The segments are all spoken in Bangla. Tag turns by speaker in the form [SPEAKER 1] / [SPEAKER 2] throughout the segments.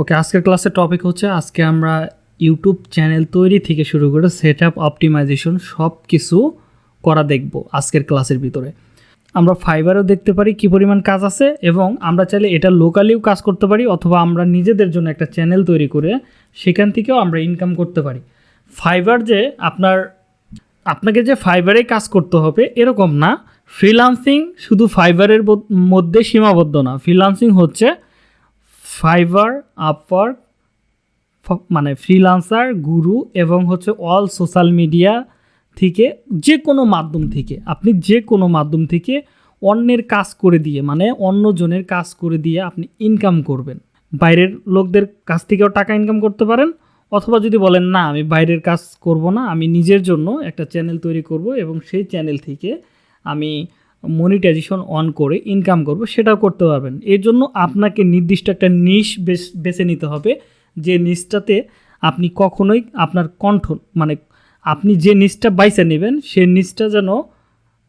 [SPEAKER 1] ওকে, আজকের ক্লাসের টপিক হচ্ছে আজকে আমরা ইউটিউব চ্যানেল তৈরি থেকে শুরু করে সেট আপ অপটিমাইজেশন সব কিছু করা দেখব আজকের ক্লাসের ভিতরে। আমরা ফাইবারও দেখতে পারি কি পরিমাণ কাজ আছে এবং আমরা চাইলে এটা লোকালিও কাজ করতে পারি অথবা আমরা নিজেদের জন্য একটা চ্যানেল তৈরি করে সেখান থেকেও আমরা ইনকাম করতে পারি। ফাইবার যে আপনার, আপনাকে যে ফাইবারে কাজ করতে হবে এরকম না। ফ্রিলান্সিং শুধু ফাইবারের মধ্যে সীমাবদ্ধ না। ফ্রিলান্সিং হচ্ছে ফাইবার, আপওয়ার্ক মানে ফ্রিলান্সার গুরু এবং হচ্ছে অল সোশ্যাল মিডিয়া থেকে যে কোনো মাধ্যম থেকে, আপনি যে কোনো মাধ্যম থেকে অন্যের কাজ করে দিয়ে মানে অন্যজনের কাজ করে দিয়ে আপনি ইনকাম করবেন। বাইরের লোকদের কাছ থেকেও টাকা ইনকাম করতে পারেন, অথবা যদি বলেন, না, আমি বাইরের কাজ করব না, আমি নিজের জন্য একটা চ্যানেল তৈরি করব এবং সেই চ্যানেল থেকে আমি মনিটাইজেশন অন করে ইনকাম করব, সেটাও করতে পারবেন। এর জন্য আপনাকে নির্দিষ্ট একটা নিশ বেছে নিতে হবে, যে নিচটাতে আপনি কখনোই আপনার কণ্ঠ মানে আপনি যে নিচটা বাইসে নেবেন, সে নিচটা যেন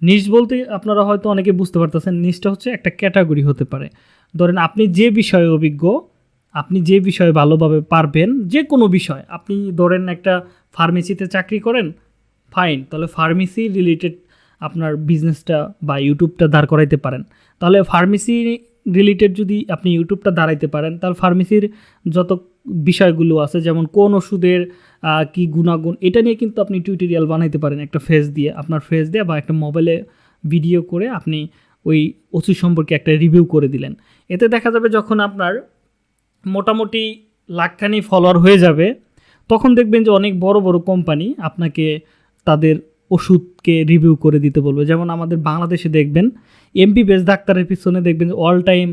[SPEAKER 1] নিশ বলতে আপনারা হয়তো অনেকে বুঝতে পারতেছেন নিচটা হচ্ছে একটা ক্যাটাগরি হতে পারে। ধরেন আপনি যে বিষয়ে অভিজ্ঞ, আপনি যে বিষয়ে ভালোভাবে পারবেন, যে কোনো বিষয়, আপনি ধরেন একটা ফার্মেসিতে চাকরি করেন ফাইন তাহলে ফার্মেসি রিলেটেড আপনার বিজনেসটা বা ইউটিউবটা দাঁড় করাইতে পারেন। তাহলে ফার্মেসি রিলেটেড যদি আপনি ইউটিউবটা দাঁড়াইতে পারেন, তাহলে ফার্মেসির যত বিষয়গুলো আছে, যেমন কোন ওষুধের কি গুণাগুণ, এটা নিয়ে কিন্তু আপনি টিউটোরিয়াল বানাইতে পারেন একটা ফেস দিয়ে। আপনার ফেস দিয়ে বা একটা মোবাইলে ভিডিও করে আপনি ওই ওষুধ সম্পর্কে একটা রিভিউ করে দিলেন। এতে দেখা যাবে যখন আপনার মোটামুটি লাখখানি ফলোয়ার হয়ে যাবে, তখন দেখবেন যে অনেক বড় বড় কোম্পানি আপনাকে তাদের ওষুধকে রিভিউ করে দিতে বলবে। যেমন আমাদের বাংলাদেশে দেখবেন এমপি বেস ডাক্তারের পিছনে দেখবেন অল টাইম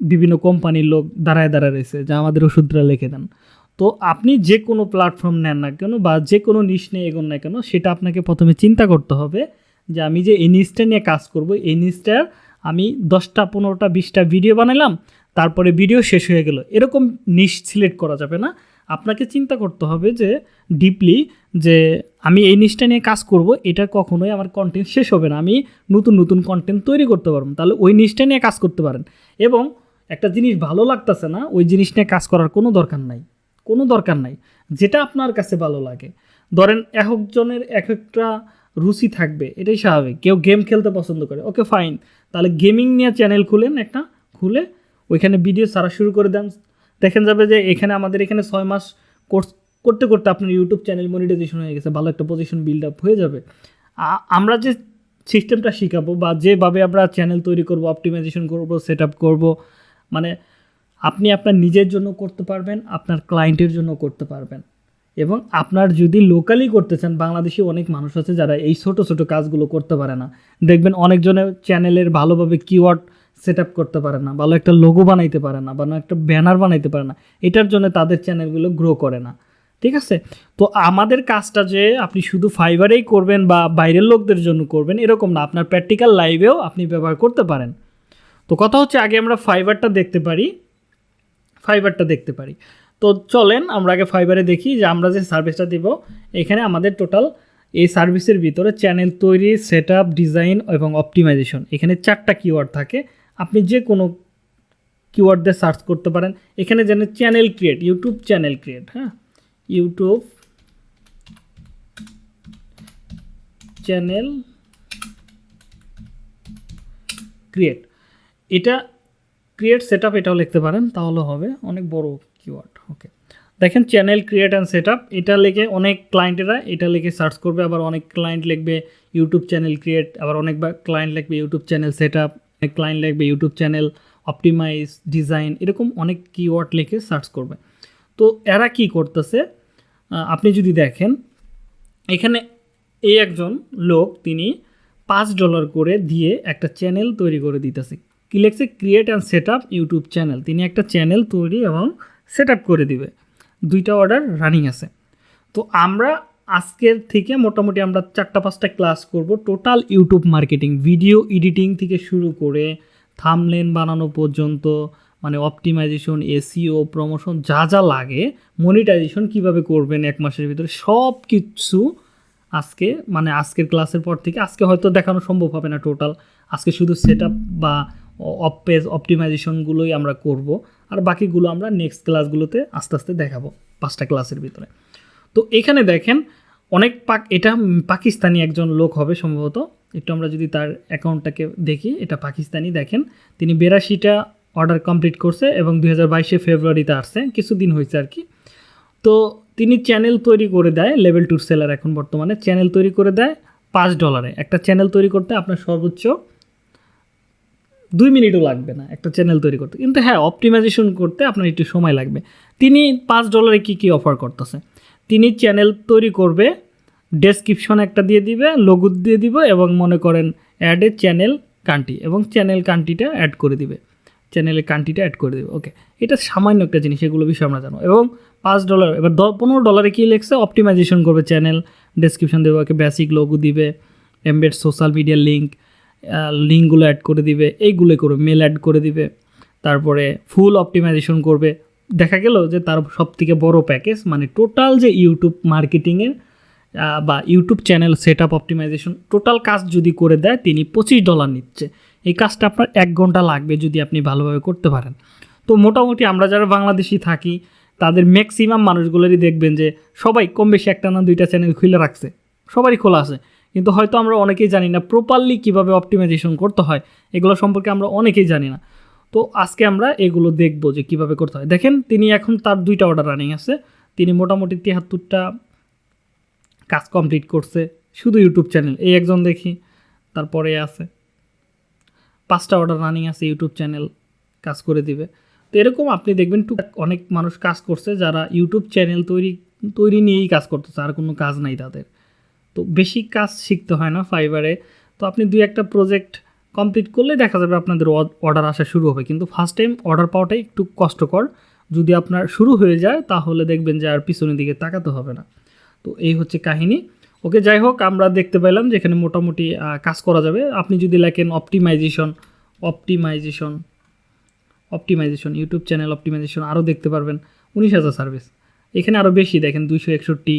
[SPEAKER 1] বিভিন্ন কোম্পানির লোক দাঁড়ায় দাঁড়ায় রয়েছে, যা আমাদের ওষুধটা লিখে দেন। তো আপনি যে কোনো প্ল্যাটফর্ম নেন না কেন বা যে কোনো নিশ নিয়ে এগোন না কেন, সেটা আপনাকে প্রথমে চিন্তা করতে হবে যে আমি যে এই নিচটা নিয়ে কাজ করব, এই নিচটার আমি দশটা, পনেরোটা, বিশটা ভিডিও বানালাম তারপরে ভিডিও শেষ হয়ে গেল। এরকম নিশ সিলেক্ট করা যাবে না। আপনাকে চিন্তা করতে হবে যে ডিপলি যে আমি এই নিচটা নিয়ে কাজ করব, এটা কখনোই আমার কন্টেন্ট শেষ হবে না। আমি নতুন নতুন কন্টেন্ট তৈরি করতে পারব তাহলে ওই নিচটা নিয়ে কাজ করতে পারেন। এবং একটা জিনিস ভালো লাগতেছে না, ওই জিনিস নিয়ে কাজ করার কোনো দরকার নাই। কোনো দরকার নাই। যেটা আপনার কাছে ভালো লাগে। ধরেন এক একজনের এক একটা রুচি থাকবে, এটাই স্বাভাবিক। কেউ গেম খেলতে পছন্দ করে ওকে ফাইন তাহলে গেমিং নিয়ে চ্যানেল খুলেন একটা, খুলে ওইখানে ভিডিও ছাড়া শুরু করে দেন। দেখেন যাবে যে এখানে আমাদের এখানে ছয় মাস কোর্স করতে করতে আপনার ইউটিউব চ্যানেল মনিটাইজেশন হয়ে গেছে, ভালো একটা পজিশন বিল্ড আপ হয়ে যাবে। আমরা যে সিস্টেমটা শিখাবো বা যেভাবে আমরা চ্যানেল তৈরি করব অপটিমাইজেশন করব সেট আপ করব মানে আপনি আপনার নিজের জন্য করতে পারবেন, আপনার ক্লায়েন্টের জন্য করতে পারবেন। এবং আপনার যদি লোকালি করতে চান, বাংলাদেশি অনেক মানুষ আছে যারা এই ছোট ছোট কাজগুলো করতে পারে না। দেখবেন অনেকজনের চ্যানেলের ভালোভাবে কিওয়ার্ড সেট আপ করতে পারে না, ভালো একটা লোগো বানাইতে পারে না, ভালো একটা ব্যানার বানাইতে পারে না। এটার জন্য তাদের চ্যানেলগুলো গ্রো করে না। ঠিক আছে? তো আমাদের কাজটা যে আপনি শুধু ফাইবারেই করবেন বা বাইরের লোকদের জন্য করবেন এরকম না। আপনার প্র্যাকটিক্যাল লাইভেও আপনি ব্যবহার করতে পারেন। তো কথা হচ্ছে আগে আমরা ফাইবারটা দেখতে পারি। ফাইবারটা দেখতে পারি। তো চলেন আমরা আগে ফাইবারে দেখি যে আমরা যে সার্ভিসটা দিব, এখানে আমাদের টোটাল এই সার্ভিসের ভিতরে চ্যানেল তৈরি সেট ডিজাইন এবং অপটিমাইজেশন এখানে চারটা কিওয়ার্ড থাকে। আপনি যে কোনো কিওয়ার্ড দিয়ে সার্চ করতে পারেন। এখানে যেন channel create YouTube channel create হ্যাঁ? YouTube channel create. এটা ক্রিয়েট সেট এটাও লিখতে পারেন, তাহলে হবে অনেক বড় কিওয়ার্ড ওকে দেখেন চ্যানেল ক্রিয়েট অ্যান্ড সেট এটা লিখে অনেক ক্লায়েন্টেরা এটা লিখে সার্চ করবে, আবার অনেক ক্লায়েন্ট লিখবে ইউটিউব চ্যানেল ক্রিয়েট, আবার অনেক ক্লায়েন্ট লিখবে ইউটিউব চ্যানেল সেট আপ অনেক ক্লায়েন্ট লিখবে ইউটিউব চ্যানেল অপটিমাইজ ডিজাইন এরকম অনেক কিওয়ার্ড লিখে সার্চ করবে। তো এরা কি করতেছে? আপনি যদি দেখেন, এখানে এই একজন লোক, তিনি পাঁচ ডলার করে দিয়ে একটা চ্যানেল তৈরি করে দিতেছে। কি লিখছে? Create and set up YouTube channel তিনি একটা চ্যানেল তৈরি এবং সেট আপ করে দিবে। দুইটা অর্ডার রানিং আছে। তো আমরা আজকের থেকে মোটামুটি আমরা চারটা পাঁচটা ক্লাস করব। Total YouTube marketing video editing থেকে শুরু করে থামলেন বানানো পর্যন্ত মানে অপটিমাইজেশন এসিও প্রমোশন যা যা লাগে মনিটাইজেশন কীভাবে করবেন এক মাসের ভিতরে সব কিছু আজকে মানে আজকের ক্লাসের পর থেকে, আজকে হয়তো দেখানো সম্ভব হবে না টোটাল আজকে শুধু সেট বা অপ পেজ অপটিমাইজেশনগুলোই আমরা করব, আর বাকিগুলো আমরা নেক্সট ক্লাসগুলোতে আস্তে আস্তে দেখাবো, পাঁচটা ক্লাসের ভিতরে। তো এখানে দেখেন, অনেক পাক, এটা পাকিস্তানি একজন লোক হবে সম্ভবত, একটু আমরা যদি তার অ্যাকাউন্টটাকে দেখি, এটা পাকিস্তানি, দেখেন, তিনি বিরাশিটা অর্ডার কমপ্লিট করছে এবং দুই হাজার বাইশে ফেব্রুয়ারিতে আসছে, কিছুদিন হয়েছে আর কি। তো তিনি চ্যানেল তৈরি করে দেয় লেভেল টুর সেলার এখন বর্তমানে। চ্যানেল তৈরি করে দেয় পাঁচ ডলারে। একটা চ্যানেল তৈরি করতে আপনার সর্বোচ্চ দুই মিনিটও লাগবে না একটা চ্যানেল তৈরি করতে। কিন্তু হ্যাঁ অপটিমাইজেশন করতে আপনার একটু সময় লাগবে। তিনি পাঁচ ডলারে কী কী অফার করতেছে? তিনি চ্যানেল তৈরি করবে, ডেসক্রিপশন একটা দিয়ে দিবে, লোগো দিয়ে দিব এবং মনে করেন অ্যাডে চ্যানেল কান্ট্রি এবং চ্যানেল কান্ট্রিটা অ্যাড করে দিবে। চ্যানেলের কান্ট্রিটা অ্যাড করে দেবে ওকে এটা সামান্য একটা জিনিস, এগুলো বিষয়ে আমরা জানো এবং পাঁচ ডলার এবার দ, পনেরো ডলারে কী লেখছে? অপটিমাইজেশন করবে চ্যানেল ডেসক্রিপশন দেবে, ওকে বেসিক লোগো দিবে এমবেড সোশ্যাল মিডিয়া লিঙ্ক লিঙ্কগুলো অ্যাড করে দিবে, এইগুলো করবে মেল অ্যাড করে দিবে, তারপরে ফুল অপটিমাইজেশন করবে। দেখা গেল যে তার সব থেকে বড় প্যাকেজ মানে টোটাল যে ইউটিউব মার্কেটিংয়ের বা YouTube channel set up optimization total কাজ যদি করে দেয়, তিনি পঁচিশ ডলার নিচ্ছে। এই কাজটা আপনার এক ঘণ্টা লাগবে যদি আপনি ভালোভাবে করতে পারেন। তো মোটামুটি আমরা যারা বাংলাদেশি থাকি, তাদের ম্যাক্সিমাম মানুষগুলোরই দেখবেন যে সবাই কম বেশি একটা না দুইটা চ্যানেল খুলে রাখছে। সবারই খোলা আছে। কিন্তু হয়তো আমরা অনেকেই জানি না প্রপারলি কীভাবে অপটিমাইজেশন করতে হয়। এগুলো সম্পর্কে আমরা অনেকেই জানি না। তো আজকে আমরা এগুলো দেখব যে কীভাবে করতে হয়। দেখেন, তিনি এখন তার দুইটা অর্ডার রানিং আছে। তিনি মোটামুটি তিয়াত্তরটা কাজ কমপ্লিট করছে। শুধু ইউটিউব চ্যানেল এই একজন দেখি, তারপরে আছে। পাঁচটা অর্ডার রানিং আছে ইউটিউব চ্যানেল কাজ করে দিবে। তো এরকম আপনি দেখবেন টু অনেক মানুষ কাজ করছে যারা ইউটিউব চ্যানেল তৈরি তৈরি নিয়েই কাজ করতেছে, আর কোনো কাজ নাই তাদের। তো বেশি কাজ শিখতে হয় না ফাইবারে তো আপনি দুই একটা প্রজেক্ট কমপ্লিট করলে দেখা যাবে আপনাদের অর্ডার আসা শুরু হবে। কিন্তু ফার্স্ট টাইম অর্ডার পাওয়াটাই একটু কষ্টকর। যদি আপনার শুরু হয়ে যায়, তাহলে দেখবেন যে আর পিছনের দিকে তাকাতে হবে না। তো এই হচ্ছে কাহিনী। ওকে, যাই হোক, আমরা দেখতে পেলাম যে এখানে মোটামুটি কাজ করা যাবে। আপনি যদি লেখেন optimization optimization optimization YouTube channel optimization আরও দেখতে পারবেন, উনিশ হাজার সার্ভিস এখানে আরও বেশি, দেখেন দুইশো একষট্টি।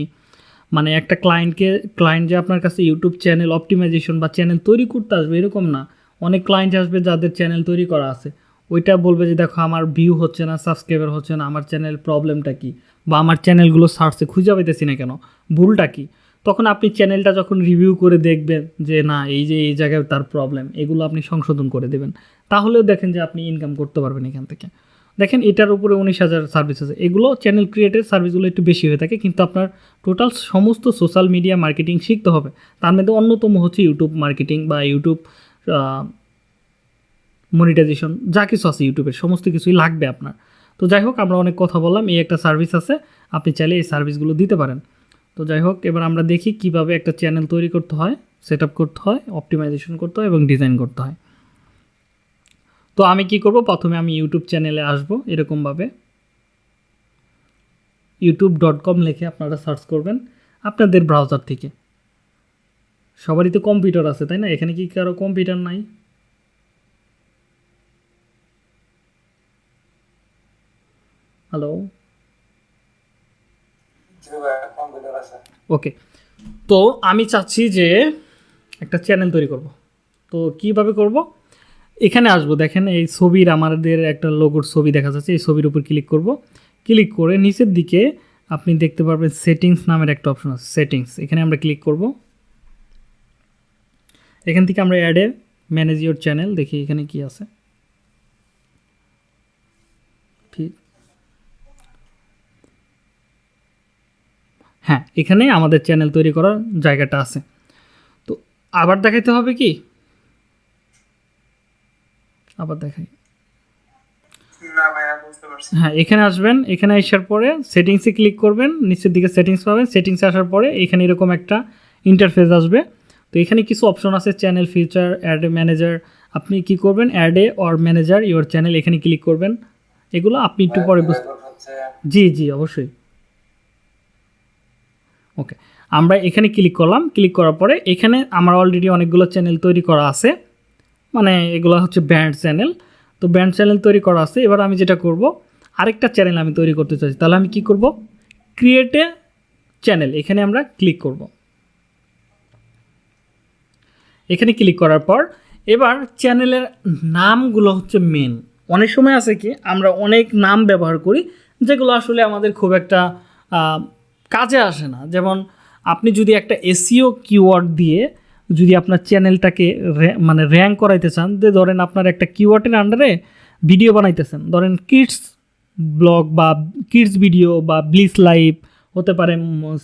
[SPEAKER 1] মানে একটা ক্লায়েন্টকে ক্লায়েন্ট যে আপনার কাছে ইউটিউব চ্যানেল অপটিমাইজেশন বা চ্যানেল তৈরি করতে আসবে এরকম না। অনেক ক্লায়েন্ট আসবে যাদের চ্যানেল তৈরি করা আছে। ওইটা বলবে যে, দেখো, আমার ভিউ হচ্ছে না সাবস্ক্রাইবার হচ্ছে না, আমার চ্যানেল প্রবলেমটা কি? বা আমার চ্যানেলগুলো সার্চে খুঁজে পাইতেছি না কেন? ভুলটা কি? তখন আপনি চ্যানেলটা যখন রিভিউ করে দেখবেন যে, না, এই যে, এই জায়গায় তার প্রবলেম এগুলো আপনি সংশোধন করে দেবেন। তাহলেও দেখেন যে আপনি ইনকাম করতে পারবেন এখান থেকে। দেখেন এটার উপরে উনিশ হাজার সার্ভিস আছে। এগুলো চ্যানেল ক্রিয়েটের সার্ভিসগুলো একটু বেশি হয়ে থাকে, কিন্তু আপনার টোটাল সমস্ত সোশ্যাল মিডিয়া মার্কেটিং শিখতে হবে। তার মধ্যে অন্যতম হচ্ছে ইউটিউব মার্কেটিং বা ইউটিউব মনিটাইজেশন যা কিছু আছে ইউটিউবের সমস্ত কিছুই লাগবে আপনার। তো যাই হোক, আমরা অনেক কথা বললাম, এই একটা সার্ভিস আছে, আপনি চাইলে এই সার্ভিসগুলো দিতে পারেন। তো যাই হোক, এবার আমরা দেখি কীভাবে একটা চ্যানেল তৈরি করতে হয় সেট করতে হয় অপটিমাইজেশন করতে হয় এবং ডিজাইন করতে হয়। তো আমি কি করব? প্রথমে আমি ইউটিউব চ্যানেলে আসব, এরকমভাবে। ইউটিউব ডট কম লিখে আপনারা সার্চ করবেন আপনাদের ব্রাউজার থেকে। সবারই তো কম্পিউটার আছে, তাই না? এখানে কি কারও কম্পিউটার নাই? হ্যালো ওকে তো আমি চাচ্ছি যে একটা চ্যানেল তৈরি করব। তো কীভাবে করব? এখানে আসব। দেখেন এই ছবির আমাদের একটা লোগোর ছবি দেখা যাচ্ছে। এই ছবির উপর ক্লিক করব। ক্লিক করে নিচের দিকে আপনি দেখতে পারবেন সেটিংস নামের একটা অপশন আছে সেটিংস এখানে আমরা ক্লিক করব। এখান থেকে আমরা অ্যাডে ম্যানেজ ইউর চ্যানেল দেখি এখানে কি আছে। ঠিক হ্যাঁ এখানে আমাদের চ্যানেল তৈরি করার জায়গাটা আছে। তো আবার দেখাইতে হবে কি? আবার দেখাই। হ্যাঁ এখানে আসবেন এখানে আসার পরে সেটিংসে ক্লিক করবেন নিচের দিকে সেটিংস পাবেন সেটিংসে আসার পরে এখানে এরকম একটা ইন্টারফেস আসবে। তো এখানে কিছু অপশন আছে চ্যানেল ফিচার অ্যাড ম্যানেজার আপনি কি করবেন? অ্যাডে অর ম্যানেজার ইওর চ্যানেল এখানে ক্লিক করবেন। এগুলো আপনি একটু পরে বুঝতে জি জি অবশ্যই। ওকে আমরা এখানে ক্লিক করলাম ক্লিক করার পরে এখানে আমার অলরেডি অনেকগুলো চ্যানেল তৈরি করা আছে। মানে এগুলো হচ্ছে ব্যান্ড চ্যানেল তো ব্যান্ড চ্যানেল তৈরি করা আছে। এবার আমি যেটা করব, আরেকটা চ্যানেল আমি তৈরি করতে চাইছি তাহলে আমি কি করব? ক্রিয়েটে চ্যানেল এখানে আমরা ক্লিক করব। এখানে ক্লিক করার পর এবার চ্যানেলের নামগুলো হচ্ছে মেন অনেক সময় আছে কি, আমরা অনেক নাম ব্যবহার করি, যেগুলো আসলে আমাদের খুব একটা কাজে আসে না। যেমন আপনি যদি একটা এসিও কিওয়ার্ড দিয়ে যদি আপনার চ্যানেলটাকে মানে র্যাঙ্ক করাইতে চান, যে ধরেন আপনার একটা কিওয়ার্ডের আন্ডারে ভিডিও বানাইতেছেন। ধরেন কিডস ব্লগ বা কিডস ভিডিও বা ব্লিস লাইভ হতে পারে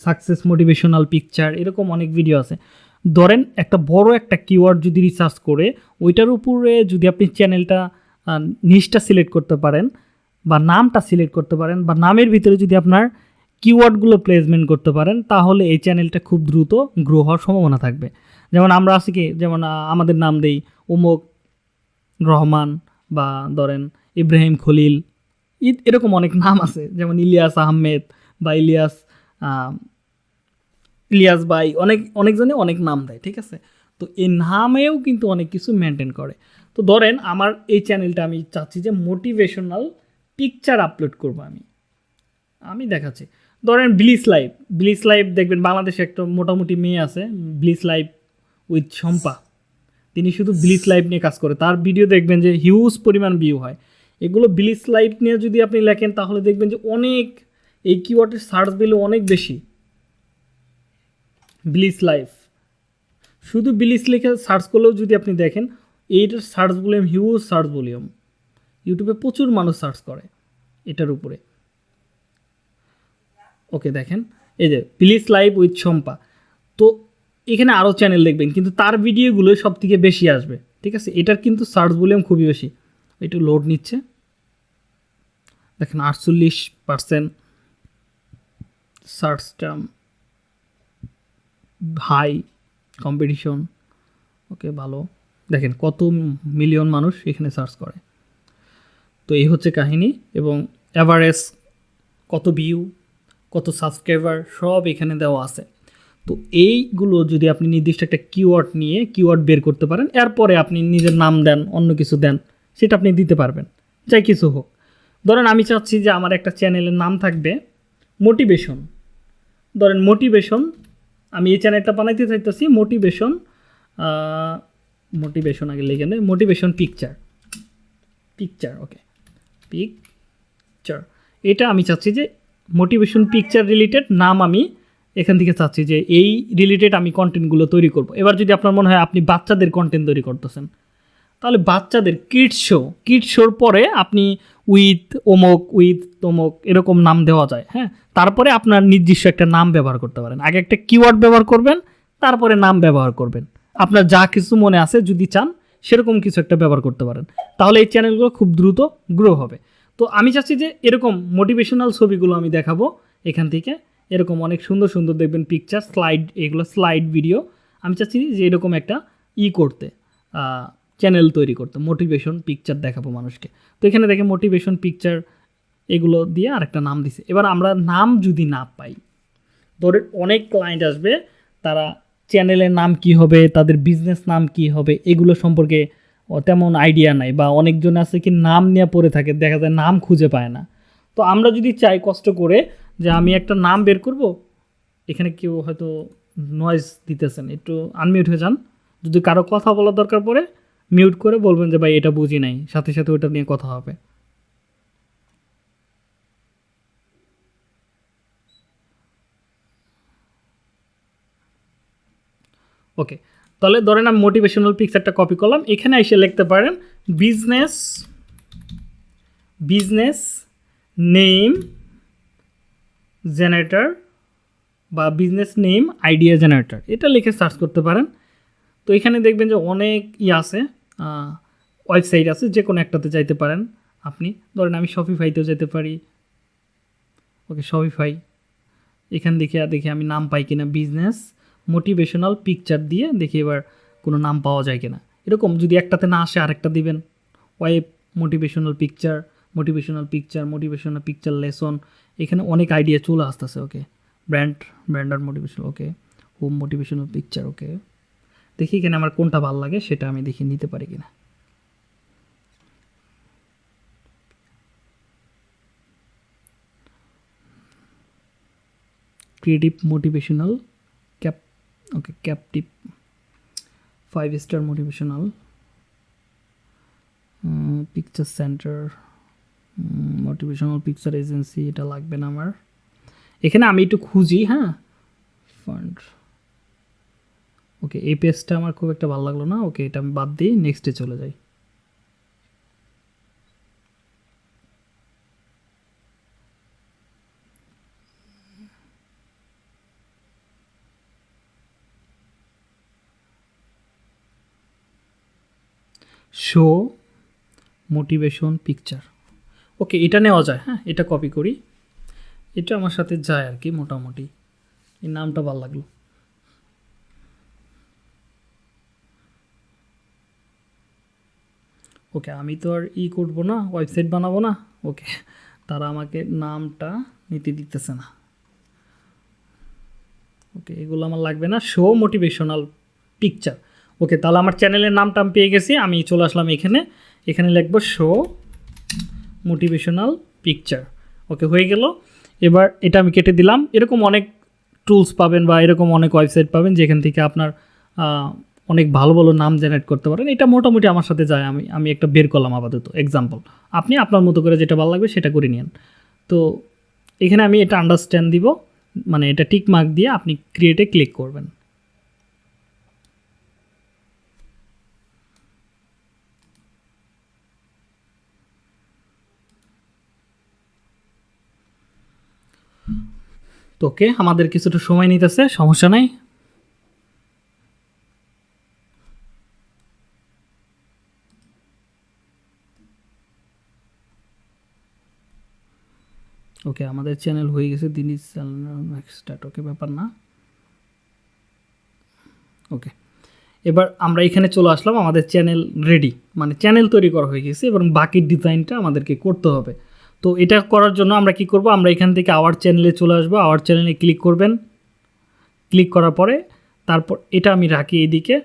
[SPEAKER 1] সাকসেস মোটিভেশনাল পিকচার এরকম অনেক ভিডিও আছে। ধরেন একটা বড় একটা কিওয়ার্ড যদি রিসার্চ করে, ওইটার উপরে যদি আপনি চ্যানেলটা নিচটা সিলেক্ট করতে পারেন বা নামটা সিলেক্ট করতে পারেন বা নামের ভিতরে যদি আপনার কিওয়ার্ডগুলো প্লেসমেন্ট করতে পারেন, তাহলে এই চ্যানেলটা খুব দ্রুত গ্রো হওয়ার সম্ভাবনা থাকবে। যেমন আমরা আছি কি, যেমন আমাদের নাম দেই উমুক রহমান বা ধরেন ইব্রাহিম খলিল এরকম অনেক নাম আছে। যেমন ইলিয়াস আহমেদ বা ইলিয়াস ইলিয়াস বাই অনেক অনেকজনে অনেক নাম দেয়, ঠিক আছে? তো এই নামেও কিন্তু অনেক কিছু মেনটেন করে। তো ধরেন আমার এই চ্যানেলটা আমি চাচ্ছি যে মোটিভেশনাল পিকচার আপলোড করব আমি। আমি দেখাচ্ছি। ধরেন ব্লিস লাইভ ব্লিস লাইভ দেখবেন বাংলাদেশে একটা মোটামুটি মেয়ে আছে ব্লিস লাইভ উইথ শম্পা তিনি শুধু ব্লিস লাইভ নিয়ে কাজ করে। তার ভিডিও দেখবেন যে হিউজ পরিমাণ ভিউ হয়। এগুলো ব্লিস লাইভ নিয়ে যদি আপনি লেখেন, তাহলে দেখবেন যে অনেক এই কিওয়ার্ডের সার্চ ভ্যালু অনেক বেশি। ব্লিস লাইফ শুধু ব্লিস লিখে সার্চ করলেও যদি আপনি দেখেন, এইটার search volume huge search volume ইউটিউবে প্রচুর মানুষ সার্চ করে এটার উপরে। ওকে, দেখেন। এই যে প্লিজ লাইভ উইথ শম্পা তো এখানে আরও চ্যানেল দেখবেন, কিন্তু তার ভিডিওগুলো সব থেকে বেশি আসবে, ঠিক আছে? এটার কিন্তু সার্চ ভলিউম খুবই বেশি। একটু লোড নিচ্ছে। দেখেন, আটচল্লিশ percent search term high competition okay, ভালো। দেখেন, কত মিলিয়ন মানুষ এখানে সার্চ করে। তো এই হচ্ছে কাহিনী, এবং অ্যাভারেজ কত ভিউ কত সাবস্ক্রাইবার সব এখানে দেওয়া আছে। তো এইগুলো যদি আপনি নির্দিষ্ট একটা কিওয়ার্ড নিয়ে কিওয়ার্ড বের করতে পারেন, এরপরে আপনি নিজের নাম দেন, অন্য কিছু দেন, সেটা আপনি দিতে পারবেন। যাই কিছু হোক। ধরেন আমি চাচ্ছি যে আমার একটা চ্যানেলের নাম থাকবে মোটিভেশন ধরেন মোটিভেশন আমি এই চ্যানেলটা বানাইতে চাইতেছি মোটিভেশন মোটিভেশন আগে লেগে নেই motivation picture picture okay picture এটা আমি চাচ্ছি যে মোটিভেশন পিকচার রিলেটেড নাম আমি এখান থেকে চাচ্ছি যে এই রিলেটেড আমি কন্টেন্টগুলো তৈরি করব। এবার যদি আপনার মনে হয় আপনি বাচ্চাদের কন্টেন্ট তৈরি করতেছেন, তাহলে বাচ্চাদের কিডস শো কিডস শোর পরে আপনি উইথ অমুক উইথ তমুক এরকম নাম দেওয়া যায় হ্যাঁ? তারপরে আপনার নির্দিষ্ট একটা নাম ব্যবহার করতে পারেন। আগে একটা কিওয়ার্ড ব্যবহার করবেন, তারপরে নাম ব্যবহার করবেন। আপনার যা কিছু মনে আছে যদি চান, সেরকম কিছু একটা ব্যবহার করতে পারেন। তাহলে এই চ্যানেলগুলো খুব দ্রুত গ্রো হবে। তো আমি চাচ্ছি যে এরকম মোটিভেশনাল ছবিগুলো আমি দেখাবো এখান থেকে। এরকম অনেক সুন্দর সুন্দর দেখবেন পিকচার স্লাইড এগুলো স্লাইড ভিডিও আমি চাচ্ছি যে এরকম একটা ই করতে চ্যানেল তৈরি করতে মোটিভেশন পিকচার দেখাবো মানুষকে। তো এখানে দেখে মোটিভেশন পিকচার এগুলো দিয়ে আরেকটা নাম দিছে। এবার আমরা নাম যদি না পাই, ধরে অনেক ক্লায়েন্ট আসবে, তারা চ্যানেলের নাম কি হবে, তাদের বিজনেস নাম কি হবে, এগুলো সম্পর্কে তেমন আইডিয়া নাই বা অনেকজন আছে কি নাম নিয়ে পড়ে থাকে, দেখা যায় নাম খুঁজে পায় না। তো আমরা যদি চাই কষ্ট করে যে আমি একটা নাম বের করব, এখানে কেউ হয়তো নয়েজ দিতেছেন একটু আনমিউট হয়ে যান। যদি কারও কথা বলার দরকার পড়ে মিউট করে বলবেন যে, ভাই, এটা বুঝি নাই, সাথে সাথে ওটা নিয়ে কথা হবে। ওকে তাহলে ধরেন আমি মোটিভেশনাল পিকচারটা কপি করলাম। এখানে এসে লিখতে পারেন বিজনেস বিজনেস নেম জেনারেটর বা বিজনেস নেম আইডিয়া জেনারেটর এটা লিখে সার্চ করতে পারেন। তো এখানে দেখবেন যে অনেক ই আছে ওয়েবসাইট আছে, যে কোনো একটাতে যাইতে পারেন আপনি। ধরেন আমি শপিফাইতেও যেতে পারি। ওকে শপিফাই এখান দেখে দেখি আমি নাম পাই কিনা বিজনেস মোটিভেশনাল পিকচার দিয়ে দেখি এবার কোনো নাম পাওয়া যায় কিনা। এরকম যদি একটাতে না আসে আরেকটা দিবেন। Web motivational picture motivational picture motivational picture lesson এখানে অনেক আইডিয়া চলে আসতেছে okay brand brander motivational okay home motivational picture okay দেখি এখানে আমার কোনটা ভালো লাগে, সেটা আমি দেখে নিতে পারি কিনা। Creative motivational okay captive five star motivational picture centre motivational picture agency এটা লাগবে না আমার। এখানে আমি একটু খুঁজি হ্যাঁ? ফান্ড ওকে এই পেজটা আমার খুব একটা ভালো লাগল না। ওকে এটা আমি বাদ দিই নেক্সটে চলে যাই। শো মোটিভেশন পিকচার ওকে এটা নেওয়া যায় হ্যাঁ এটা কপি করি। এটা আমার সাথে যায় আর কি, মোটামুটি। এই নামটা ভালো লাগল। ওকে, আমি তো আর ই করব না ওয়েবসাইট বানাবো না। ওকে, তারা আমাকে নামটা নিতে দিতেছে না। ওকে, এগুলো আমার লাগবে না। শো মোটিভেশনাল পিকচার ওকে, তাহলে আমার চ্যানেলের নামটা আমি পেয়ে গেছি, আমি চলে আসলাম এখানে। এখানে লিখব শো মোটিভেশনাল পিকচার ওকে, হয়ে গেল। এবার এটা আমি কেটে দিলাম। এরকম অনেক টুলস পাবেন বা এরকম অনেক ওয়েবসাইট পাবেন যেখান থেকে আপনার অনেক ভালো ভালো নাম জেনারেট করতে পারেন। এটা মোটামুটি আমার সাথে যায়, আমি আমি একটা বের করলাম আপাতত। এক্সাম্পল আপনি আপনার মতো করে যেটা ভালো লাগবে সেটা করে নিন তো এখানে আমি এটা আন্ডারস্ট্যান্ড দিব মানে এটা টিক মার্ক দিয়ে আপনি ক্রিয়েটে ক্লিক করবেন। তো ওকে আমাদের কিছুটা সময় নিতেছে, সমস্যা নাই। ওকে, আমাদের চ্যানেল হয়ে গেছে দিনই স্টার্ট ওকে, ব্যাপার না। ওকে, এবার আমরা এখানে চলে আসলাম, আমাদের চ্যানেল রেডি মানে চ্যানেল তৈরি করা হয়ে গেছে, এবং বাকি ডিজাইনটা আমাদেরকে করতে হবে। তো এটা করার জন্য আমরা কি করব? আমরা এখান থেকে আওয়ার চ্যানেলে চলে আসব। আওয়ার চ্যানেলে ক্লিক করবেন। ক্লিক করার পরে তারপর এটা আমি রাখি এদিকে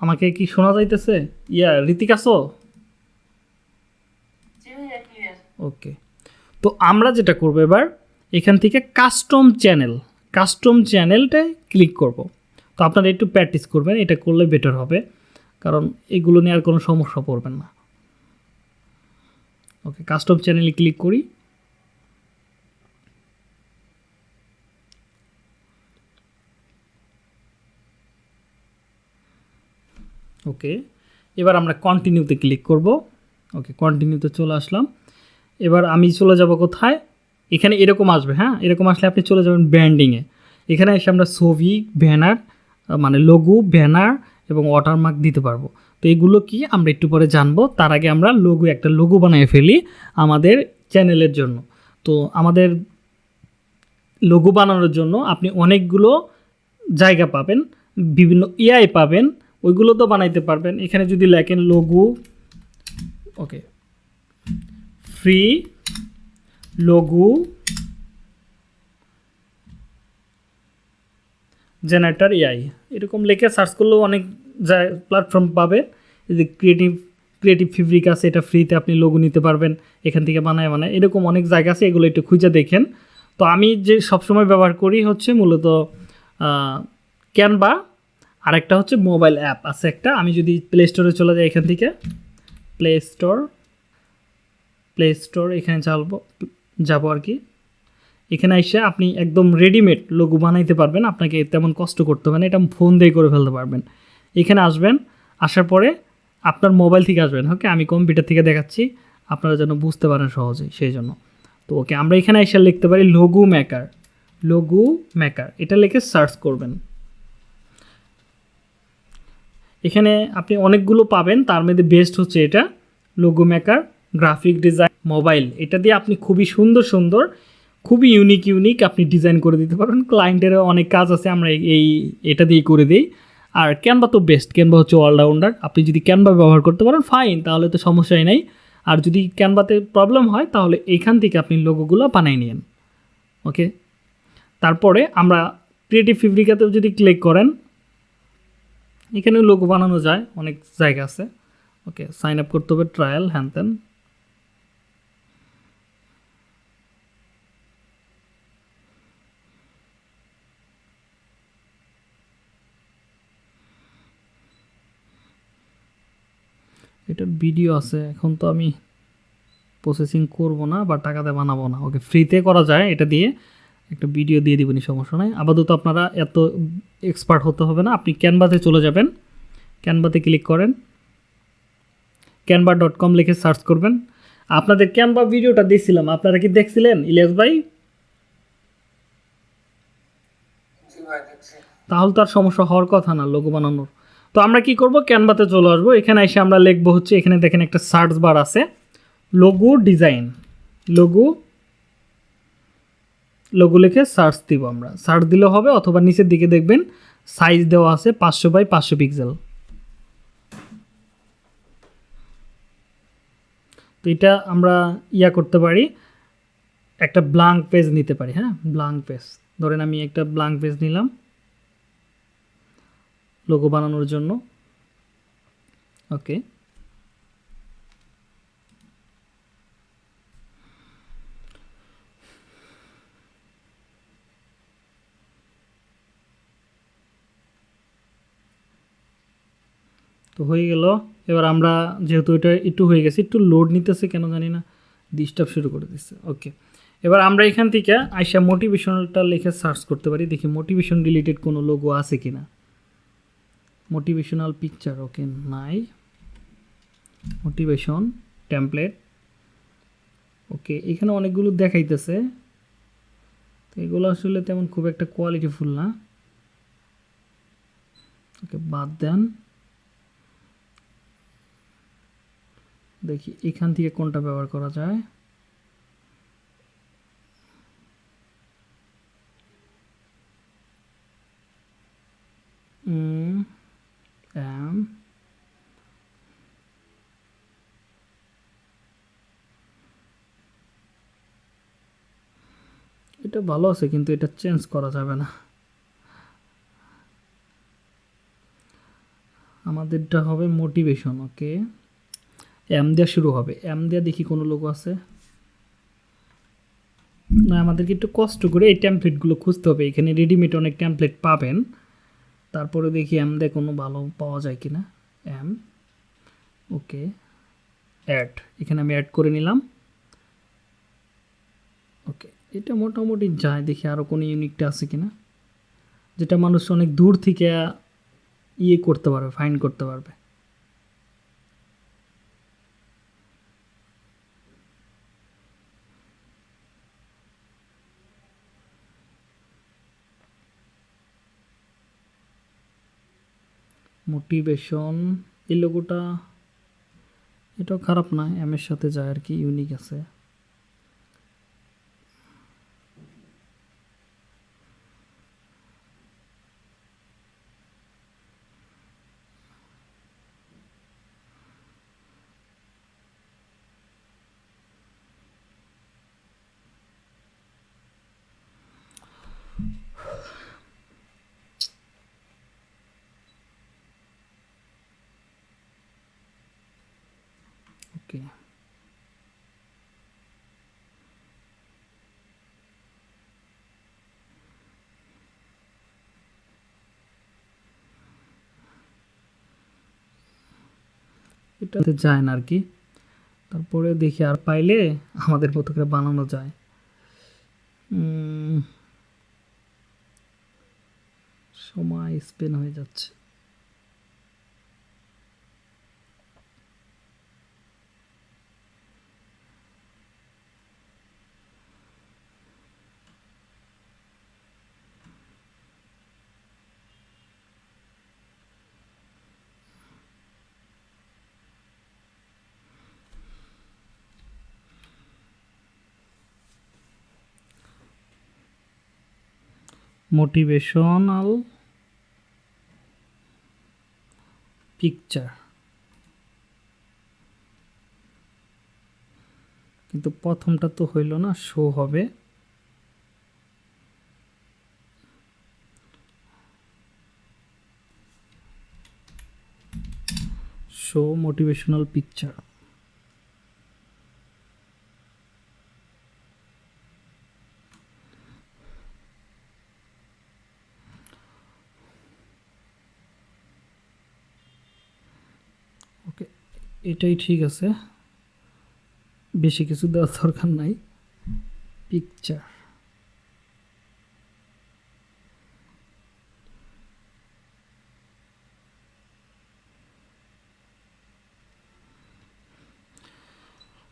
[SPEAKER 1] আমাকে কি শোনা যাইতেছে? ইয়া, ঋতিক আসো ওকে তো আমরা যেটা করব এবার, এখান থেকে কাস্টম চ্যানেল কাস্টম চ্যানেলটায় ক্লিক করব। তো আপনারা একটু প্র্যাকটিস করবেন, এটা করলে বেটার হবে। কারণ এগুলো নিয়ে আর কোনো সমস্যা পড়বেন না। ওকে কাস্টম চ্যানেলে ক্লিক করি। ওকে এবার আমরা কন্টিনিউতে ক্লিক করব। ওকে কন্টিনিউতে চলে আসলাম। এবার আমি চলে যাব কোথায়? এখানে এরকম আসবে হ্যাঁ? এরকম আসলে আপনি চলে যাবেন ব্র্যান্ডিংয়ে এখানে এসে আমরা ছবি ব্যানার মানে লঘু ব্যানার এবং ওয়াটারমার্ক দিতে পারব। তো এগুলো কি আমরা একটু পরে জানব। তার আগে আমরা লঘু একটা লঘু বানিয়ে ফেলি আমাদের চ্যানেলের জন্য। তো আমাদের লঘু বানানোর জন্য আপনি অনেকগুলো জায়গা পাবেন, বিভিন্ন এআই পাবেন, ওইগুলো তো বানাইতে পারবেন। এখানে যদি লেখেন logo okay free logo generator AI এরকম লেখে সার্চ করলেও অনেক প্ল্যাটফর্ম পাবে। এই যে ক্রিয়েটিভ ক্রিয়েটিভ ফিব্রিক আছে, এটা ফ্রিতে আপনি লোগো নিতে পারবেন, এখান থেকে বানায় বানায়। এরকম অনেক জায়গা আছে, এগুলো একটু খুঁজে দেখেন। তো আমি যে সবসময় ব্যবহার করি হচ্ছে মূলত ক্যানভা আরেকটা হচ্ছে মোবাইল অ্যাপ আছে একটা। আমি যদি প্লে স্টোরে চলে যাই এখান থেকে প্লে স্টোর প্লে স্টোর এখানে চালবো, যাব আর কি। এখানে এসে আপনি একদম রেডিমেড লোগো বানাইতে পারবেন, আপনাকে তেমন কষ্ট করতে হবে না, এটা ফোন দিয়ে করে ফেলতে পারবেন। এখানে আসবেন, আসার পরে আপনার মোবাইল থেকে আসবেন ওকে আমি কম্পিউটার থেকে দেখাচ্ছি, আপনারা যেন বুঝতে পারেন সহজেই সেই জন্য। তো ওকে আমরা এখানে এসে লিখতে পারি লঘু মেকার লঘু মেকার এটা লিখে সার্চ করবেন। এখানে আপনি অনেকগুলো পাবেন, তার মধ্যে বেস্ট হচ্ছে এটা logo maker graphic design mobile এটা দিয়ে আপনি খুবই সুন্দর সুন্দর খুবই ইউনিক ইউনিক আপনি ডিজাইন করে দিতে পারবেন। ক্লায়েন্টেরও অনেক কাজ আছে, আমরা এই- এটা দিয়েই করে দিই। আর ক্যানভা তো বেস্ট ক্যানভা হচ্ছে অলরাউন্ডার আপনি যদি ক্যানভা ব্যবহার করতে পারেন ফাইন তাহলে তো সমস্যাই নাই। আর যদি ক্যানভাতে প্রবলেম হয়, তাহলে এইখান থেকে আপনি লোগোগুলো বানিয়ে নিন ওকে তারপরে আমরা ক্রিয়েটিভ ফিব্রিকাতেও যদি ক্লিক করেন, এখানেও লোগো বানানো যায়, অনেক জায়গা আছে। ওকে সাইন আপ করতে হবে ট্রায়াল হ্যান ত্যান এটার ভিডিও আছে এখন তো আমি প্রসেসিং করব না বা টাকাতে বানাবো না। ওকে ফ্রিতে করা যায় এটা দিয়ে একটা ভিডিও দিয়ে দিবেনি সমস্যা নাই। আপাতত আপনারা এত এক্সপার্ট হতে হবে না আপনি ক্যানভাতে চলে যাবেন। ক্যানভাতে ক্লিক করেন। ক্যানভা ডট কম লিখে সার্চ করবেন। আপনাদের ক্যানভা ভিডিওটা দিয়েছিলাম আপনারা কি দেখছিলেন ইলিয়াস ভাই? তাহলে তো আর সমস্যা হওয়ার কথা না লোগো বানানোর। তো আমরা কি করব? ক্যানভাতে চলে আসব। এখানে এসে আমরা লিখব হচ্ছে, এখানে দেখেন একটা সার্চ বার আছে। লোগো ডিজাইন লোগো লোগো লিখে সার্চ দিব আমরা। সার্চ দিলে হবে অথবা নিচের দিকে দেখবেন সাইজ দেওয়া আছে পাঁচশো বাই পাঁচশো পিক্সেল তো এটা আমরা ইয়া করতে পারি। একটা ব্লাঙ্ক পেজ নিতে পারি হ্যাঁ? ব্লাঙ্ক পেজ ধরেন আমি একটা ব্লাঙ্ক পেজ নিলাম। লোগো বানানোর জন্য। ওকে তো হয়ে গেল। এবার আমরা যেহেতু এটা একটু হয়ে গেছে, একটু লোড নিতেছে কেন জানি না ডিস্টার্ব শুরু করে দিচ্ছে। ওকে এবার আমরা এখান থেকে আইসা মোটিভেশনালটা লিখে সার্চ করতে পারি, দেখি মোটিভেশন রিলেটেড কোনো লোগো আছে কি না মোটিভেশনাল পিকচার ওকে নাই মোটিভেশন টেমপ্লেট ওকে এখানে অনেকগুলো দেখাইতেছে। তো এগুলো আসলে তেমন খুব একটা কোয়ালিটিফুল না। ওকে, বাদ দেন। দেখি এখান থেকে কোনটা ব্যবহার করা যায় উম, এম এটা ভালো আছে, কিন্তু এটা চেঞ্জ করা যাবে না। আমাদেরটা হবে মোটিভেশন ওকে এম দেওয়া শুরু হবে। এম দেওয়া দেখি কোনো লোক আছে। না, আমাদেরকে একটু কষ্ট করে এই ট্যাম্পলেটগুলো খুঁজতে হবে। এখানে রেডিমেড অনেক ট্যাম্পলেট পাবেন। তারপরে দেখি এম দিয়ে কোনো ভালো পাওয়া যায় কি না এম ওকে অ্যাড এখানে আমি অ্যাড করে নিলাম। ওকে এটা মোটামুটি যায়, দেখি আরও কোনো ইউনিকটা আছে কি না যেটা মানুষ অনেক দূর থেকে ইয়ে করতে পারবে ফাইন করতে পারবে। মোটিভেশন এই লোগোটা এটাও খারাপ না এম এর সাথে যায় আর কি ইউনিক আছে। ওকে এটাতে যায় না আর কি। তারপরে দেখি আর পাইলে আমাদের মতো করে বানানো যায়। সময় স্পেন হয়ে যাচ্ছে। মোটিভেশনাল পিকচার কিন্তু প্রথমটা তো হইল না শো হবে। শো মোটিভেশনাল পিকচার ওকে এটাই ঠিক আছে। বেশি কিছু দেওয়ার দরকার নাই। পিকচার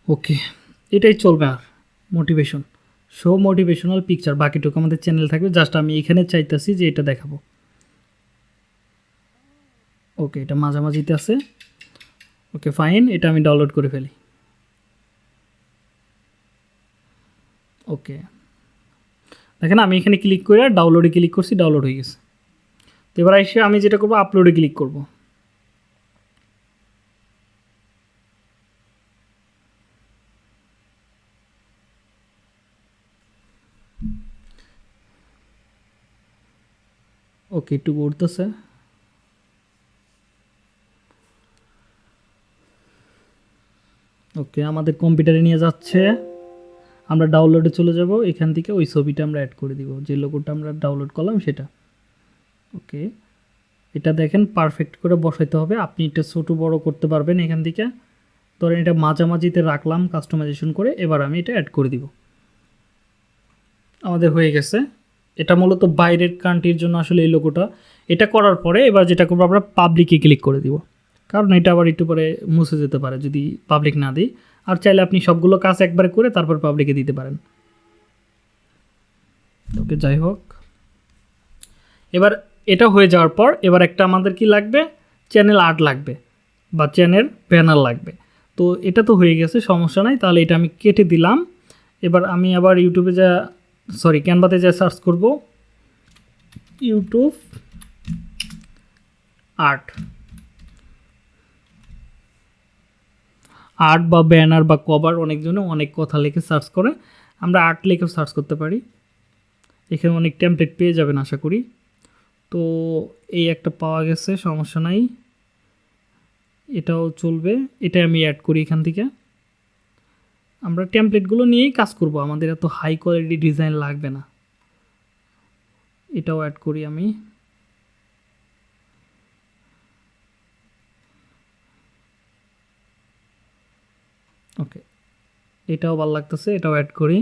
[SPEAKER 1] ওকে এটাই চলবে আর মোটিভেশন শো মোটিভেশনাল পিকচার বাকিটুকু আমাদের চ্যানেল থাকবে। জাস্ট আমি এখানে চাইতেছি যে এটা দেখাবো। ওকে এটা মাঝামাঝিতে আছে। ওকে ফাইন এটা আমি ডাউনলোড করে ফেলি। ওকে দেখেন, আমি এখানে ক্লিক করে ডাউনলোডে ক্লিক করছি ডাউনলোড হয়ে গেছে। তো এবার এসে আমি যেটা করব আপলোডে ক্লিক করব। ওকে একটু ঘুরতেছে ওকে, আমাদের কম্পিউটারে নিয়ে যাচ্ছে। আমরা ডাউনলোডে চলে যাব, এখান থেকে ওই ছবিটা আমরা অ্যাড করে দিব। যে লোগোটা আমরা ডাউনলোড করলাম সেটা। ওকে, এটা দেখেন পারফেক্ট করে বসাইতে হবে। আপনি এটা ছোটো বড় করতে পারবেন এখান থেকে। ধরেন এটা মাঝামাঝিতে রাখলাম কাস্টমাইজেশন করে, এবার আমি এটা অ্যাড করে দিব। আমাদের হয়ে গেছে। এটা মূলত বাইরের কান্ট্রির জন্য আসলে এই লোগোটা এটা করার পরে এবার যেটা করব, আমরা পাবলিকে ক্লিক করে দিব। কারণ এটা আবার একটু পরে মুছে যেতে পারে যদি পাবলিক না দিই আর চাইলে আপনি সবগুলো কাজ একবারে করে তারপর পাবলিকে দিতে পারেন। ওকে, যাই হোক। এবার এটা হয়ে যাওয়ার পর এবার একটা আমাদের কি লাগবে? চ্যানেল আর্ট লাগবে বা চ্যানেল ব্যানার লাগবে। তো এটা তো হয়ে গেছে, সমস্যা নাই। তাহলে এটা আমি কেটে দিলাম। এবার আমি আবার ইউটিউবে যা সরি ক্যানভাতে যা সার্চ করব। YouTube art. আর্ট বা ব্যানার বা কভার অনেকজনে অনেক কথা লিখে সার্চ করে, আমরা আর্ট লিখেও সার্চ করতে পারি। এখানে অনেক টেমপ্লেট পেয়ে যাবেন আশা করি। তো এই একটা পাওয়া গেছে, সমস্যা নাই। এটাও চলবে, এটা আমি অ্যাড করি এখান থেকে। আমরা টেমপ্লেটগুলো নিয়েই কাজ করব, আমাদের এত হাই কোয়ালিটি ডিজাইন লাগবে না। এটাও অ্যাড করি আমি। ওকে এটাও ভালো লাগতেছে এটাও অ্যাড করি।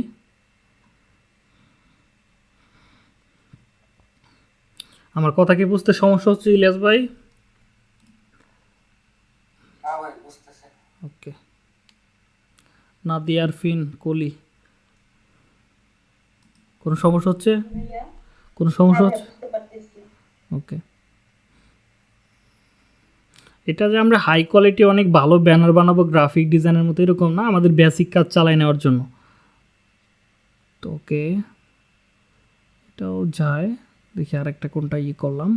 [SPEAKER 1] আমার কথা কি বুঝতে সমস্যা হচ্ছে ইলিয়াস ভাই?
[SPEAKER 2] হ্যাঁ
[SPEAKER 1] ওকে নাদিয়ার ফিন কলি। কোনো সমস্যা হচ্ছে? কোনো সমস্যা হচ্ছে? ওকে এটা যে আমরা হাই কোয়ালিটি অনেক ভালো ব্যানার বানাবো গ্রাফিক ডিজাইনের মতো এরকম না, আমাদের বেসিক কাজ চালাই নেওয়ার জন্য। তো ওকে এটাও যায়। দেখি আর একটা কোনটা ইয়ে করলাম।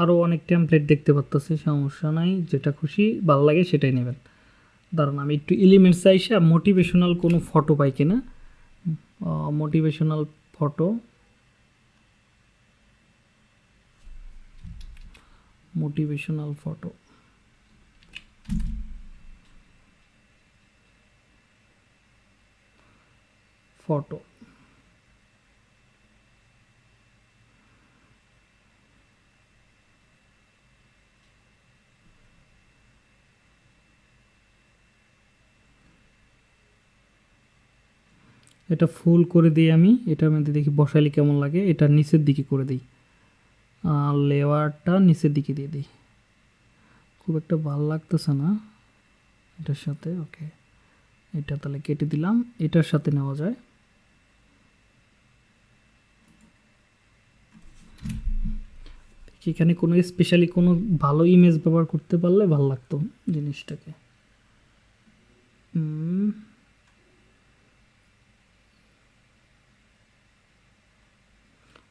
[SPEAKER 1] আরও অনেক টেমপ্লেট দেখতে পাচ্তেছি সমস্যা নাই, যেটা খুশি, ভালো লাগে সেটাই নেবেন। দাঁড়ান আমি একটু এলিমেন্টস আইসা মোটিভেশনাল কোনো ফটো পাই কিনা motivational photo motivational photo photo এটা ফুল করে দিই আমি। এটার মধ্যে দেখি বসাইলে কেমন লাগে? এটা নিচের দিকে করে দিই। আর লেয়ারটা নিচের দিকে দিয়ে দিই। খুব একটা ভালো লাগতেছে না এটার সাথে। ওকে। এটা তাহলে কেটে দিলাম। এটার সাথে নেওয়া যায়। এখানে কোনো স্পেশালি কোনো ভালো ইমেজ ব্যবহার করতে পারলে ভালো লাগতো জিনিসটাকে। হুম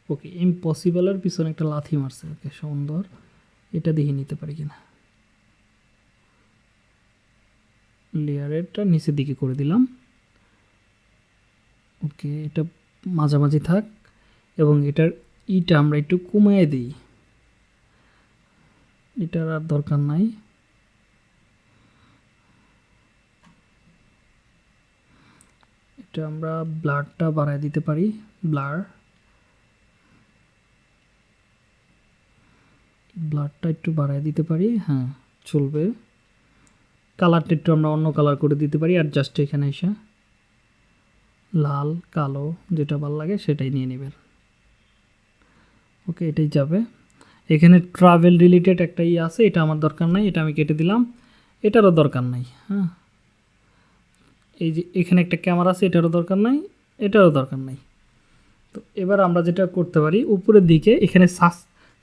[SPEAKER 1] ওকে ইম্পসিবলের পিছনে একটা লাথি মারছে। ওকে সুন্দর। এটা দেখে নিতে পারি কিনা? লেয়ারেরটা নিচের দিকে করে দিলাম। ওকে এটা মাঝামাঝি থাক। এবং এটার ইটা আমরা একটু কমিয়ে দিই। এটার আর দরকার নাই। এটা আমরা ব্লারটা বাড়ায় দিতে পারি। ব্লার ব্লারটা একটু বাড়ায় দিতে পারি। হ্যাঁ। চলবে। কালারটা একটু আমরা অন্য কালার করে দিতে পারি আর জাস্ট এখানে এসে লাল কালো যেটা ভালো লাগে সেটাই নিয়ে নেবেন। ওকে এটাই যাবে। এখানে ট্রাভেল রিলেটেড একটা ই আছে এটা আমার দরকার নাই এটা আমি কেটে দিলাম। এটারও দরকার নাই হ্যাঁ। এই যে এখানে একটা ক্যামেরা আছে এটারও দরকার নাই এটারও দরকার নাই। তো এবার আমরা যেটা করতে পারি উপরের দিকে এখানে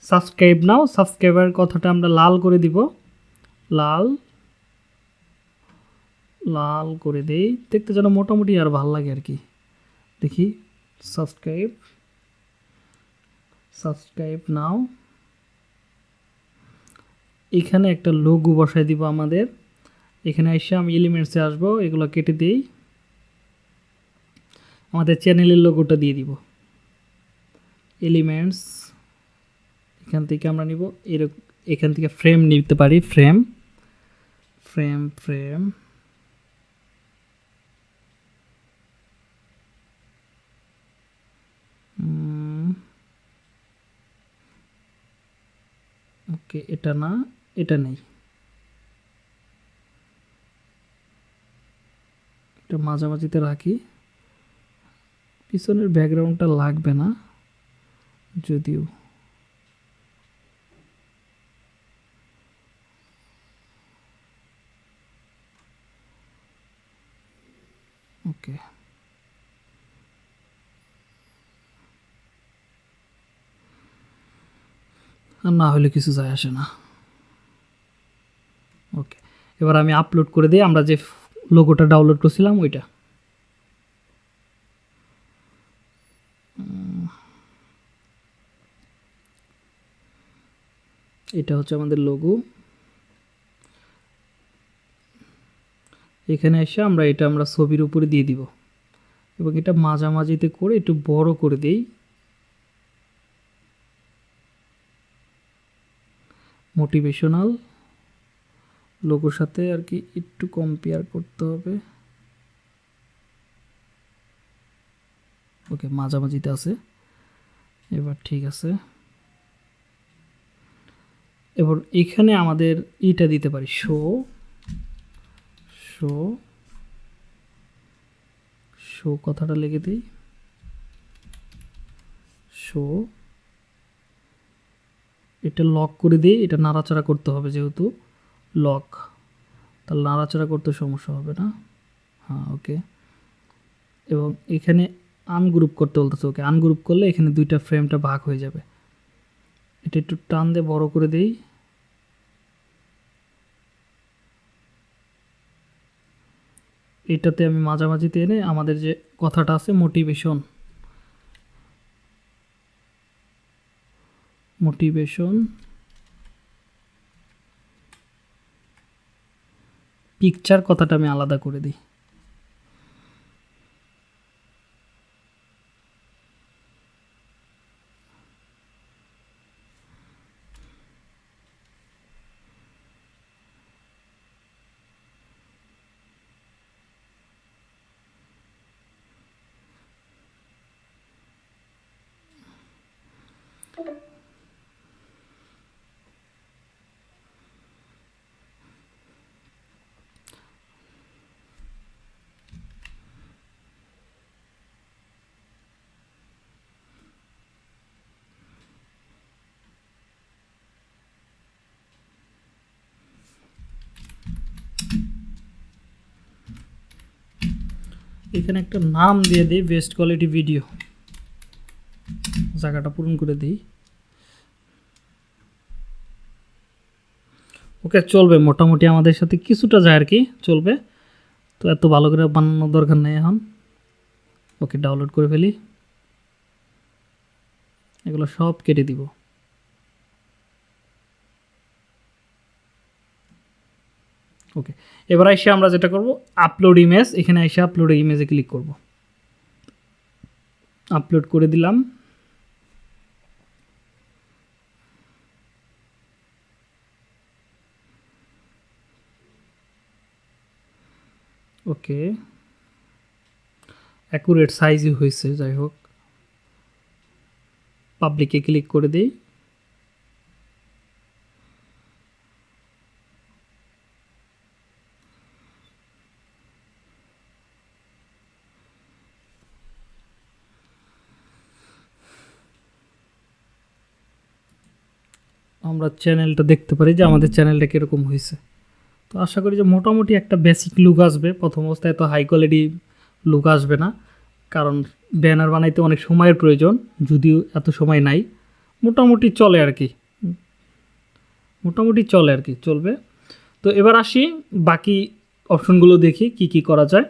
[SPEAKER 1] সাবস্ক্রাইব নাও, সাবস্ক্রাইবার কথাটা আমরা লাল করে দিব। লাল লাল করে দেই। দেখতে যেন মোটামুটি আর ভালো লাগে আর কি। দেখি, সাবস্ক্রাইব সাবস্ক্রাইব নাও। এখানে একটা লোগো বসাই দিব আমাদের। এখানে এসে আমি এলিমেন্টসে আসব, এগুলো কেটে দিই। আমাদের চ্যানেলের লোগোটা দিয়ে দিব। এলিমেন্টস এখান থেকে আমরা নিব এরকম এখান থেকে ফ্রেম নিতে পারি ফ্রেম ফ্রেম ফ্রেম ওকে এটা না, এটা নেই। এটা মাঝামাঝিতে রাখি। পিছনের ব্যাকগ্রাউন্ডটা লাগবে না, যদিও ওকে আর না হলে কিছু যায় আসে না। ওকে এবার আমি আপলোড করে দিই আমরা যে লোগোটা ডাউনলোড করছিলাম ওইটা। এটা হচ্ছে আমাদের লোগো এখানে এসে আমরা এটা আমরা ছবির উপরে দিয়ে দিব। এবং এটা মাঝামাঝিতে করে একটু বড় করে দিই। মোটিভেশনাল লোগোর সাথে আর কি একটু কম্পেয়ার করতে হবে। ওকে মাঝামাঝিতে আছে। এবার ঠিক আছে। এবার এখানে আমাদের ইটা দিতে পারি শো শো শো কথাটা লিখে দিই। শো এটা লক করে দিয়ে এটা নাড়াচাড়া করতে হবে যেহেতু লক তাহলে নাড়াচাড়া করতে সমস্যা হবে না। হ্যাঁ ওকে এবং এখানে আনগ্রুপ করতে বলতেছে ওকে আনগ্রুপ করলে এখানে দুইটা ফ্রেমটা ভাগ হয়ে যাবে। এটা একটু টান দিয়ে বড় করে দেই। এটাতে আমি মাঝামাঝিতে এনে আমাদের যে কথাটা আছে মোটিভেশন মোটিভেশন পিকচার কথাটা আমি আলাদা করে দিই। এখানে একটা নাম দিয়ে দিই বেস্ট কোয়ালিটি ভিডিও জায়গাটা পূরণ করে দিই। ওকে, চলবে মোটামুটি আমাদের সাথে কিছুটা যায় আর কি, চলবে। তো এত ভালো করে বানানোর দরকার নেই এখন। ওকে ডাউনলোড করে ফেলি। এগুলো সব কেটে দিব। ওকে এবার এসে আমরা যেটা করব আপলোড ইমেজ এখানে এসে আপলোড ইমেজে ক্লিক করব। আপলোড করে দিলাম। ওকে অ্যাকুরেট সাইজই হয়েছে, যাই হোক। পাবলিকে ক্লিক করে দিই। আমরা চ্যানেলটা দেখতে পারি যে আমাদের চ্যানেলটা কীরকম হয়েছে তো আশা করি যে মোটামুটি একটা বেসিক লুক আসবে। প্রথম অবস্থায় তো হাই কোয়ালিটি লুক আসবে না, কারণ ব্যানার বানাইতে অনেক সময়ের প্রয়োজন, যদিও এত সময় নাই। মোটামুটি চলে আর কি। মোটামুটি চলে আর কি, চলবে। তো এবার আসি বাকি অপশনগুলো দেখি কি কি করা যায়।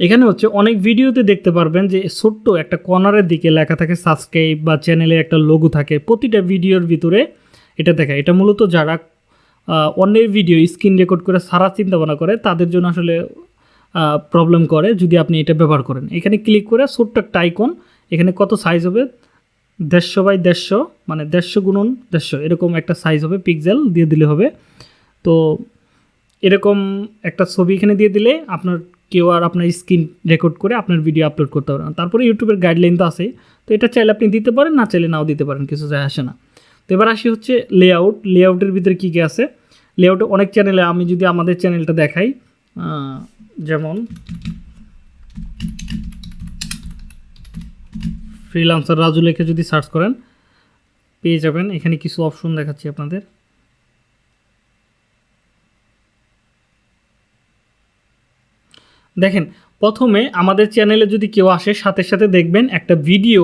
[SPEAKER 1] এখানে হচ্ছে অনেক ভিডিওতে দেখতে পারবেন যে ছোট্ট একটা কর্নারের দিকে লেখা থাকে সাবস্ক্রাইব বা চ্যানেলে একটা লোগো থাকে। প্রতিটা ভিডিওর ভিতরে এটা দেখা। এটা মূলত যারা অন্যের ভিডিও স্ক্রিন রেকর্ড করে সারা চিন্তা ভাবনা করে, তাদের জন্য আসলে প্রবলেম করে যদি আপনি এটা ব্যবহার করেন। এখানে ক্লিক করে ছোট্ট একটা আইকন এখানে কত সাইজ হবে? দেড়শো বাই দেড়শো মানে দেড়শো গুণন দেড়শো, এরকম একটা সাইজ হবে পিক্সেল দিয়ে দিলে হবে। তো এরকম একটা ছবি এখানে দিয়ে দিলে আপনার কেউ আর আপনার স্ক্রিন রেকর্ড করে আপনার ভিডিও আপলোড করতে পারবেন না। তারপরে ইউটিউবের গাইডলাইন তো আছে তো এটা চাইলে আপনি দিতে পারেন, না চাইলে নাও দিতে পারেন, কিছু যায় আসে না। তো এবার আসি হচ্ছে লেআউট লেআউটের ভিতরে কী কী আছে? লেআউটে অনেক চ্যানেলে আমি যদি আমাদের চ্যানেলটা দেখাই যেমন ফ্রিলান্সার রাজু লেখে যদি সার্চ করেন, পেয়ে যাবেন। এখানে কিছু অপশন দেখাচ্ছি আপনাদের। দেখেন, প্রথমে আমাদের চ্যানেলে যদি কেউ আসে, সাথে সাথে দেখবেন একটা ভিডিও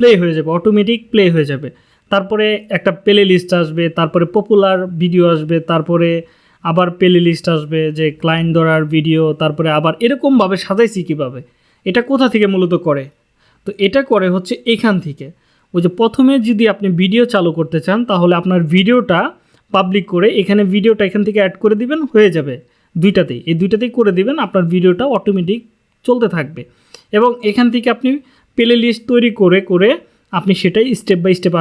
[SPEAKER 1] প্লে হয়ে যাবে অটোমেটিক প্লে হয়ে যাবে। তারপরে একটা প্লে লিস্ট আসবে, তারপরে পপুলার ভিডিও আসবে, তারপরে আবার প্লে লিস্ট আসবে যে ক্লায়েন্ট ধরার ভিডিও তারপরে আবার এরকমভাবে সাজাইছি কীভাবে? এটা কোথা থেকে মূলত করে? তো এটা করে হচ্ছে এখান থেকে। ওই যে প্রথমে যদি আপনি ভিডিও চালু করতে চান, তাহলে আপনার ভিডিওটা পাবলিক করে এখানে ভিডিওটা এখান থেকে অ্যাড করে দিবেন, হয়ে যাবে দুইটাতেই। এই দুইটাতেই করে দিবেন, আপনার ভিডিওটা অটোমেটিক চলতে থাকবে। এবং এখান থেকে আপনি প্লে লিস্ট তৈরি করে করে আপনি সেটাই স্টেপ বাই স্টেপ